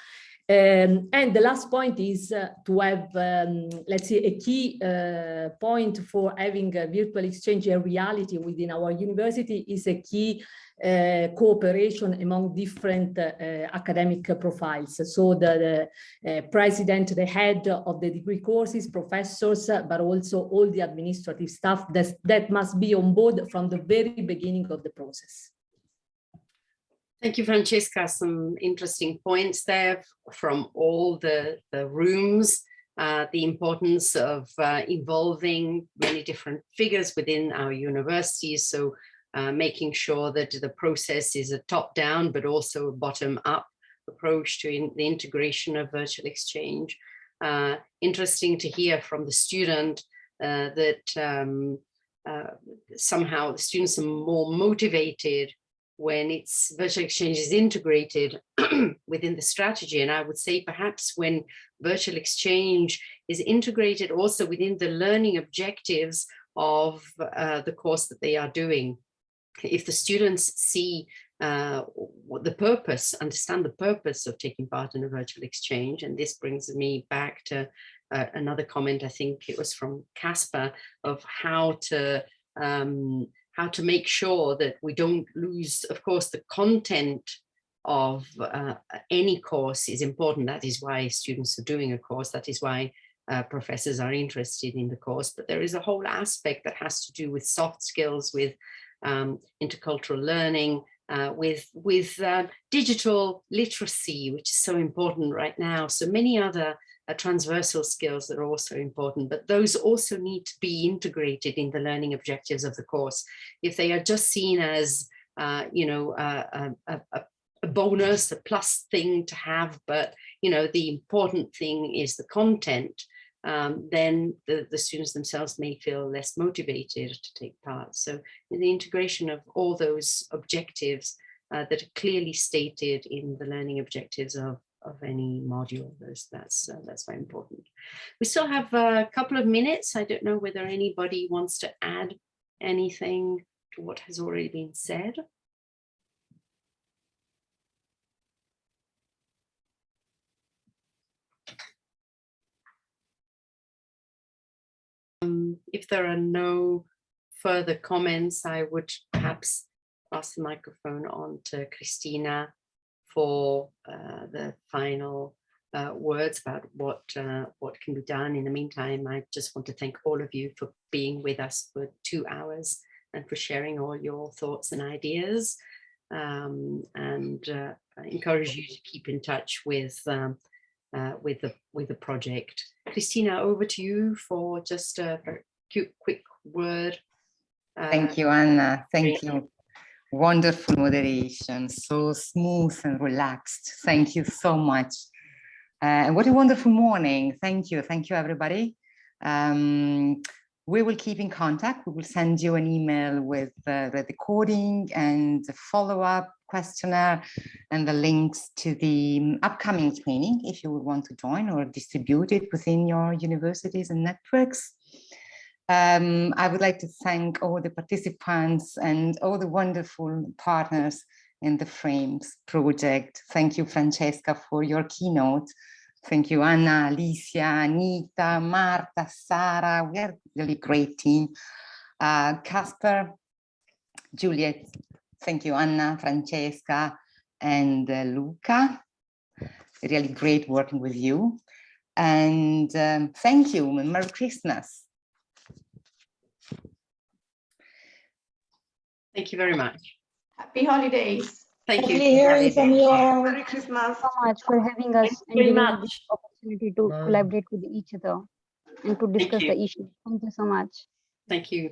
Um, and the last point is uh, to have, um, let's say, a key uh, point for having a virtual exchange a reality within our university is a key uh, cooperation among different uh, academic profiles. So the, the uh, president, the head of the degree courses, professors, but also all the administrative staff that, that must be on board from the very beginning of the process. Thank you, Francesca. Some interesting points there from all the, the rooms. Uh, the importance of uh, involving many different figures within our universities. So uh, making sure that the process is a top-down, but also a bottom-up approach to in the integration of virtual exchange. Uh, interesting to hear from the student uh, that um, uh, somehow the students are more motivated when it's virtual exchange is integrated <clears throat> within the strategy. And I would say perhaps when virtual exchange is integrated also within the learning objectives of uh, the course that they are doing if the students see uh, the purpose, understand the purpose of taking part in a virtual exchange, and this brings me back to uh, another comment, I think it was from Casper, of how to um, how to make sure that we don't lose, of course, the content of uh, any course is important. That is why students are doing a course. That is why uh, professors are interested in the course. But there is a whole aspect that has to do with soft skills, with um, intercultural learning, uh, with, with uh, digital literacy, which is so important right now. So many other uh, transversal skills that are also important, but those also need to be integrated in the learning objectives of the course. If they are just seen as, uh, you know, a, a, a bonus, a plus thing to have, but, you know, the important thing is the content, um, then the, the students themselves may feel less motivated to take part. So in the integration of all those objectives uh, that are clearly stated in the learning objectives of, of any module. Those, that's, uh, that's very important. We still have a couple of minutes. I don't know whether anybody wants to add anything to what has already been said. Um, if there are no further comments, I would perhaps pass the microphone on to Christina for uh, the final uh, words about what uh, what can be done. In the meantime, I just want to thank all of you for being with us for two hours and for sharing all your thoughts and ideas. Um, and uh, I encourage you to keep in touch with um, uh, with the with the project. Christina, over to you for just a very quick, word. Thank Uh, you, Anna. Thank you. Wonderful moderation, so smooth and relaxed. Thank you so much. Uh, what a wonderful morning. Thank you. Thank you, everybody. Um, we will keep in contact. We will send you an email with uh, the recording and the follow-up questionnaire and the links to the um, upcoming training if you would want to join or distribute it within your universities and networks. Um, I would like to thank all the participants and all the wonderful partners in the Frames project. Thank you, Francesca, for your keynote. Thank you, Anna, Alicia, Anita, Marta, Sarah. We are really great team. Uh, Casper, Juliet, thank you, Anna, Francesca, and uh, Luca. Really great working with you. And um, thank you, and Merry Christmas. Thank you very much. Happy holidays. Thank you. Lovely hearing from you all. Merry Christmas. so much for having us Thank you and very giving us much. this opportunity to Bye. collaborate with each other and to discuss the issue. Thank you so much. Thank you.